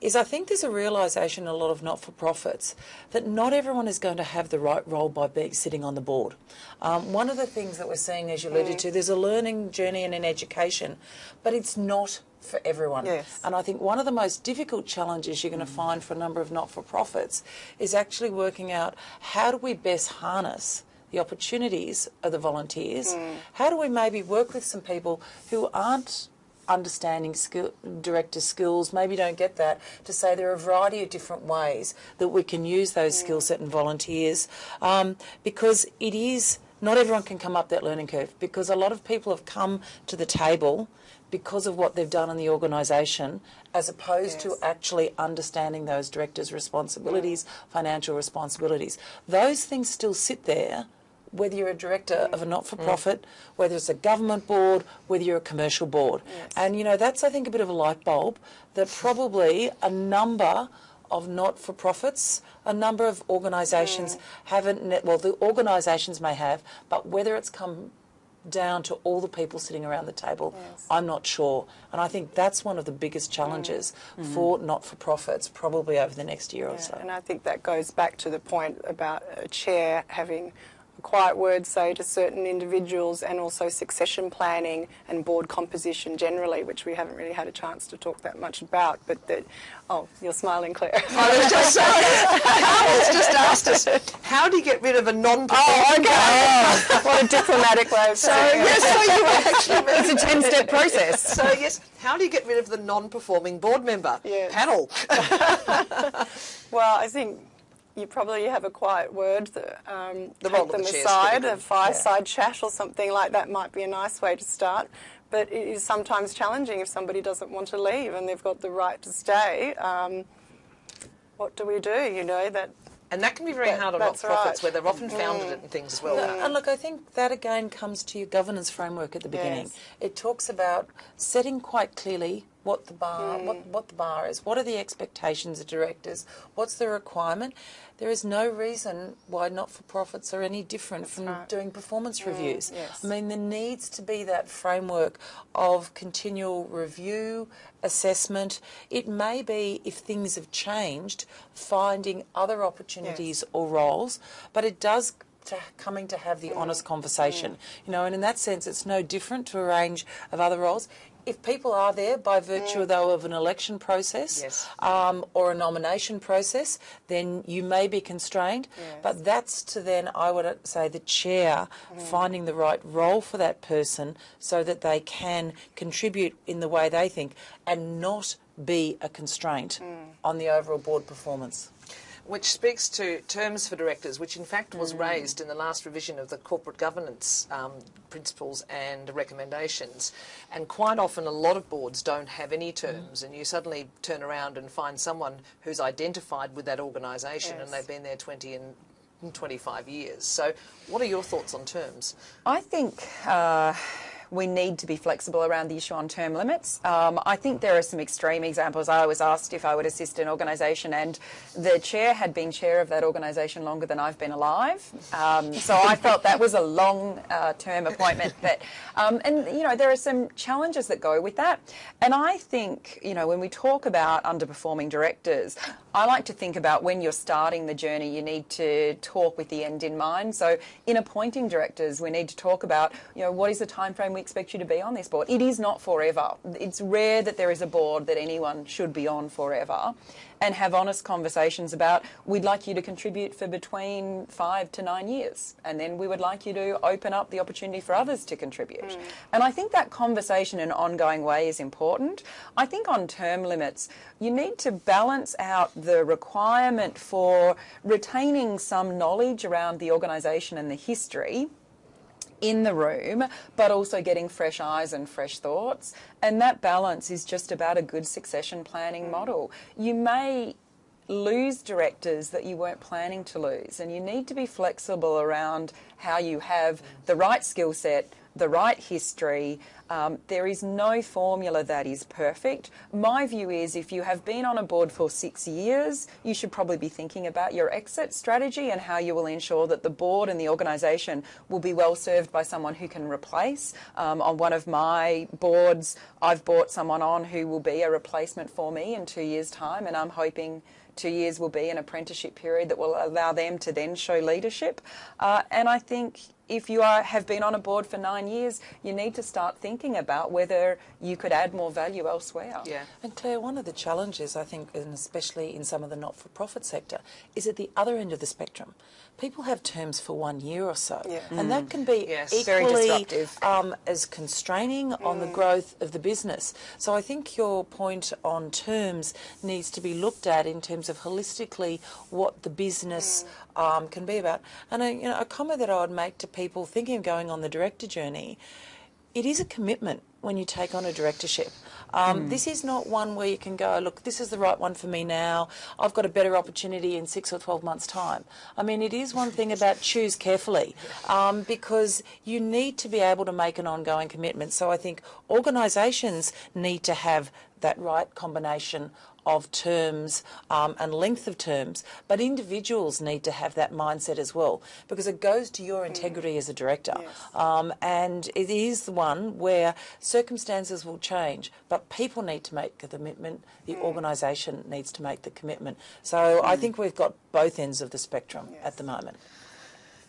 Speaker 3: is I think there's a realisation in a lot of not-for-profits that not everyone is going to have the right role by being sitting on the board. Um, one of the things that we're seeing, as you alluded mm. to, there's a learning journey and an education, but it's not for everyone.
Speaker 4: Yes.
Speaker 3: And I think one of the most difficult challenges you're going to find for a number of not-for-profits is actually working out how do we best harness the opportunities of the volunteers? Mm. How do we maybe work with some people who aren't understanding skill, director skills, maybe don't get that, to say there are a variety of different ways that we can use those mm. skill set and volunteers um, because it is, not everyone can come up that learning curve because a lot of people have come to the table because of what they've done in the organisation as opposed yes. to actually understanding those directors' responsibilities, mm. financial responsibilities. Those things still sit there whether you're a director of a not-for-profit, mm. whether it's a government board, whether you're a commercial board.
Speaker 4: Yes.
Speaker 3: And, you know, that's, I think, a bit of a light bulb that probably a number of not-for-profits, a number of organisations mm. haven't, well, the organisations may have, but whether it's come down to all the people sitting around the table,
Speaker 4: yes.
Speaker 3: I'm not sure. And I think that's one of the biggest challenges mm. for not-for-profits probably over the next year
Speaker 4: yeah,
Speaker 3: or so.
Speaker 4: And I think that goes back to the point about a chair having quiet words say to certain individuals and also succession planning and board composition generally, which we haven't really had a chance to talk that much about. But that, oh, you're smiling, Claire.
Speaker 1: I was just just asked us, how do you get rid of a non-performing
Speaker 4: Oh, okay. Oh, what a diplomatic way of saying
Speaker 1: so, yes, so you actually
Speaker 2: It's a 10-step process.
Speaker 1: So, yes, how do you get rid of the non-performing board member? Panel.
Speaker 4: well, I think you probably have a quiet word, that, um,
Speaker 1: the
Speaker 4: take them
Speaker 1: the
Speaker 4: aside, a fireside yeah. chat or something like that might be a nice way to start. But it is sometimes challenging if somebody doesn't want to leave and they've got the right to stay. Um, what do we do? You know that.
Speaker 1: And that can be very
Speaker 4: that,
Speaker 1: hard on not-for-profits,
Speaker 4: right.
Speaker 1: where they're often founded mm. and things as well.
Speaker 3: And look, I think that again comes to your governance framework at the beginning. Yes. It talks about setting quite clearly what the bar, mm. what, what the bar is, what are the expectations of directors, what's the requirement, there is no reason why not-for-profits are any different
Speaker 4: That's
Speaker 3: from
Speaker 4: right.
Speaker 3: doing performance mm, reviews.
Speaker 4: Yes.
Speaker 3: I mean, there needs to be that framework of continual review, assessment. It may be, if things have changed, finding other opportunities yes. or roles, but it does to coming to have the mm. honest conversation. Mm. You know, and in that sense, it's no different to a range of other roles if people are there by virtue mm. though of an election process
Speaker 1: yes.
Speaker 3: um, or a nomination process, then you may be constrained.
Speaker 4: Yes.
Speaker 3: But that's to then, I would say, the chair mm. finding the right role for that person so that they can contribute in the way they think and not be a constraint
Speaker 4: mm.
Speaker 3: on the overall board performance
Speaker 1: which speaks to terms for directors, which in fact was
Speaker 4: mm.
Speaker 1: raised in the last revision of the corporate governance um, principles and recommendations. And quite often, a lot of boards don't have any terms, mm. and you suddenly turn around and find someone who's identified with that organisation
Speaker 4: yes.
Speaker 1: and they've been there 20 and 25 years. So, what are your thoughts on terms?
Speaker 2: I think uh, we need to be flexible around the issue on term limits. Um, I think there are some extreme examples. I was asked if I would assist an organisation, and the chair had been chair of that organisation longer than I've been alive. Um, so I felt that was a long uh, term appointment. But um, and you know there are some challenges that go with that. And I think you know when we talk about underperforming directors, I like to think about when you're starting the journey, you need to talk with the end in mind. So in appointing directors, we need to talk about, you know, what is the time frame we expect you to be on this board? It is not forever. It's rare that there is a board that anyone should be on forever and have honest conversations about we'd like you to contribute for between five to nine years and then we would like you to open up the opportunity for others to contribute. Mm. And I think that conversation in an ongoing way is important. I think on term limits you need to balance out the requirement for retaining some knowledge around the organisation and the history in the room, but also getting fresh eyes and fresh thoughts. And that balance is just about a good succession planning model. You may lose directors that you weren't planning to lose, and you need to be flexible around how you have the right skill set, the right history, um, there is no formula that is perfect. My view is if you have been on a board for six years, you should probably be thinking about your exit strategy and how you will ensure that the board and the organisation will be well served by someone who can replace. Um, on one of my boards, I've brought someone on who will be a replacement for me in two years' time, and I'm hoping two years will be an apprenticeship period that will allow them to then show leadership. Uh, and I think if you are, have been on a board for nine years, you need to start thinking about whether you could add more value elsewhere.
Speaker 3: Yeah. And Claire, one of the challenges, I think, and especially in some of the not-for-profit sector, is at the other end of the spectrum. People have terms for one year or so, yeah. and mm. that can be yes. equally um, as constraining mm. on the mm. growth of the business. So I think your point on terms needs to be looked at in terms of holistically what the business mm. um, can be about. And a, you know, a comment that I would make to people thinking of going on the director journey, it is a commitment when you take on a directorship. Um, mm. This is not one where you can go, look, this is the right one for me now. I've got a better opportunity in six or 12 months' time. I mean, it is one thing about choose carefully um, because you need to be able to make an ongoing commitment. So I think organisations need to have that right combination of terms um, and length of terms, but individuals need to have that mindset as well because it goes to your integrity mm. as a director. Yes. Um, and it is the one where circumstances will change, but people need to make the commitment, the mm. organisation needs to make the commitment. So mm. I think we've got both ends of the spectrum yes. at the moment.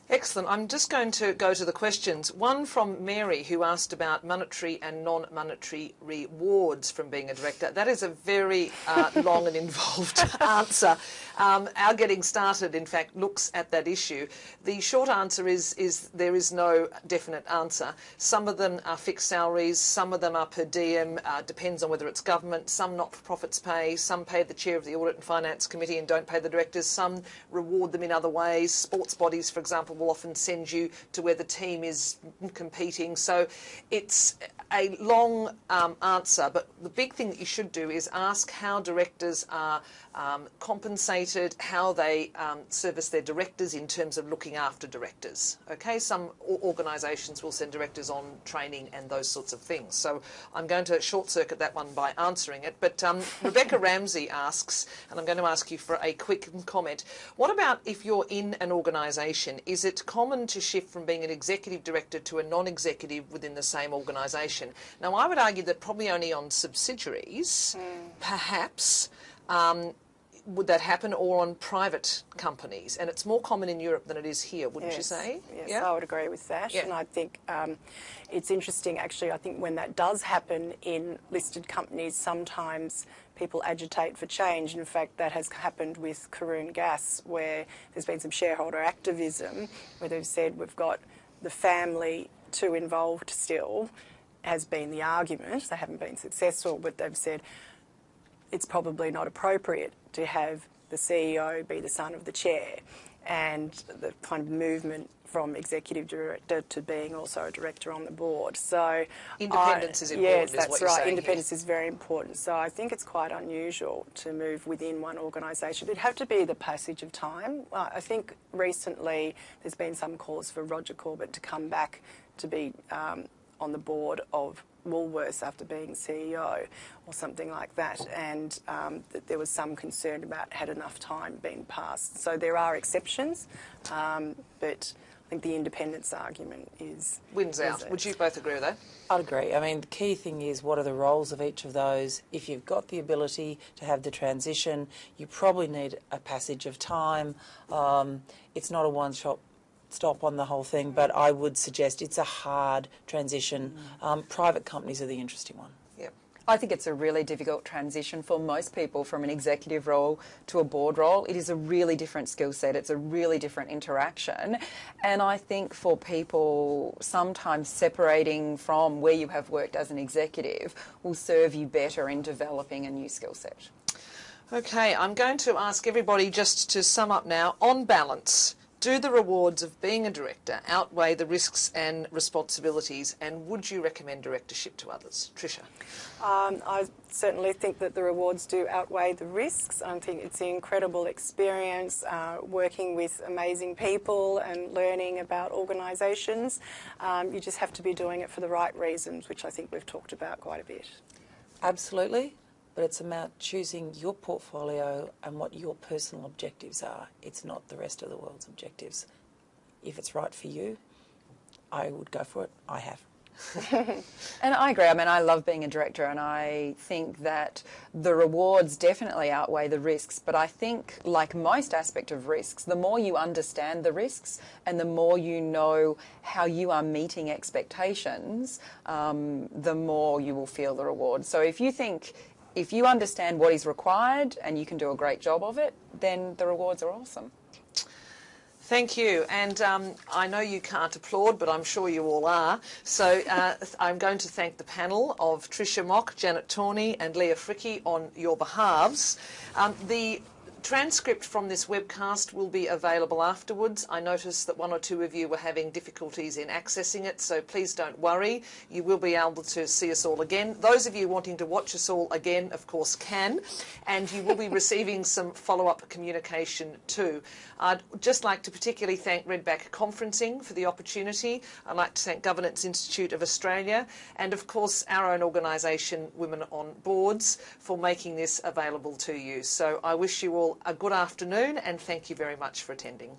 Speaker 1: Excellent. I'm just going to go to the questions. One from Mary, who asked about monetary and non-monetary rewards from being a director. That is a very uh, long and involved answer. Um, our getting started, in fact, looks at that issue. The short answer is, is there is no definite answer. Some of them are fixed salaries, some of them are per diem, uh, depends on whether it's government, some not-for-profits pay, some pay the chair of the Audit and Finance Committee and don't pay the directors, some reward them in other ways. Sports bodies, for example, will often send you to where the team is competing. So it's a long um, answer, but the big thing that you should do is ask how directors are um, compensated, how they um, service their directors in terms of looking after directors. Okay, some organisations will send directors on training and those sorts of things. So I'm going to short circuit that one by answering it. But um, Rebecca Ramsey asks, and I'm going to ask you for a quick comment. What about if you're in an organisation? Is it common to shift from being an executive director to a non-executive within the same organisation? Now, I would argue that probably only on subsidiaries, mm. perhaps. Um, would that happen or on private companies? And it's more common in Europe than it is here, wouldn't
Speaker 4: yes.
Speaker 1: you say?
Speaker 4: Yes, yeah? I would agree with that. Yeah. And I think um, it's interesting, actually, I think when that does happen in listed companies, sometimes people agitate for change. In fact, that has happened with Karoon Gas, where there's been some shareholder activism, where they've said we've got the family too involved still, has been the argument. They haven't been successful, but they've said it's probably not appropriate to have the CEO be the son of the chair and the kind of movement from executive director to being also a director on the board. So
Speaker 1: independence
Speaker 4: I,
Speaker 1: is important.
Speaker 4: Yes, that's right. Independence here. is very important. So I think it's quite unusual to move within one organisation. It'd have to be the passage of time. I think recently there's been some calls for Roger Corbett to come back to be um, on the board of Woolworths after being CEO or something like that, and um, that there was some concern about had enough time been passed. So there are exceptions, um, but I think the independence argument is
Speaker 1: Wins out.
Speaker 4: it.
Speaker 1: Would you both agree with that?
Speaker 3: I'd agree. I mean, the key thing is what are the roles of each of those? If you've got the ability to have the transition, you probably need a passage of time. Um, it's not a one shot stop on the whole thing, but I would suggest it's a hard transition. Um, private companies are the interesting one.
Speaker 1: Yep.
Speaker 2: I think it's a really difficult transition for most people from an executive role to a board role. It is a really different skill set, it's a really different interaction. And I think for people, sometimes separating from where you have worked as an executive will serve you better in developing a new skill set.
Speaker 1: Okay, I'm going to ask everybody just to sum up now. On balance, do the rewards of being a director outweigh the risks and responsibilities, and would you recommend directorship to others? Tricia.
Speaker 4: Um, I certainly think that the rewards do outweigh the risks. I think it's an incredible experience uh, working with amazing people and learning about organisations. Um, you just have to be doing it for the right reasons, which I think we've talked about quite a bit.
Speaker 3: Absolutely, but it's about choosing your portfolio and what your personal objectives are. It's not the rest of the world's objectives. If it's right for you, I would go for it. I have.
Speaker 2: And I agree. I mean, I love being a director, and I think that the rewards definitely outweigh the risks. But I think, like most aspect of risks, the more you understand the risks and the more you know how you are meeting expectations, um, the more you will feel the reward. So if you think, if you understand what is required and you can do a great job of it, then the rewards are awesome.
Speaker 1: Thank you. And um, I know you can't applaud, but I'm sure you all are. So uh, I'm going to thank the panel of Tricia Mock, Janet Torney, and Leah Fricke on your behalves. Um, the transcript from this webcast will be available afterwards. I noticed that one or two of you were having difficulties in accessing it, so please don't worry. You will be able to see us all again. Those of you wanting to watch us all again, of course, can, and you will be receiving some follow-up communication too. I'd just like to particularly thank Redback Conferencing for the opportunity. I'd like to thank Governance Institute of Australia and, of course, our own organisation, Women on Boards, for making this available to you. So I wish you all a good afternoon and thank you very much for attending.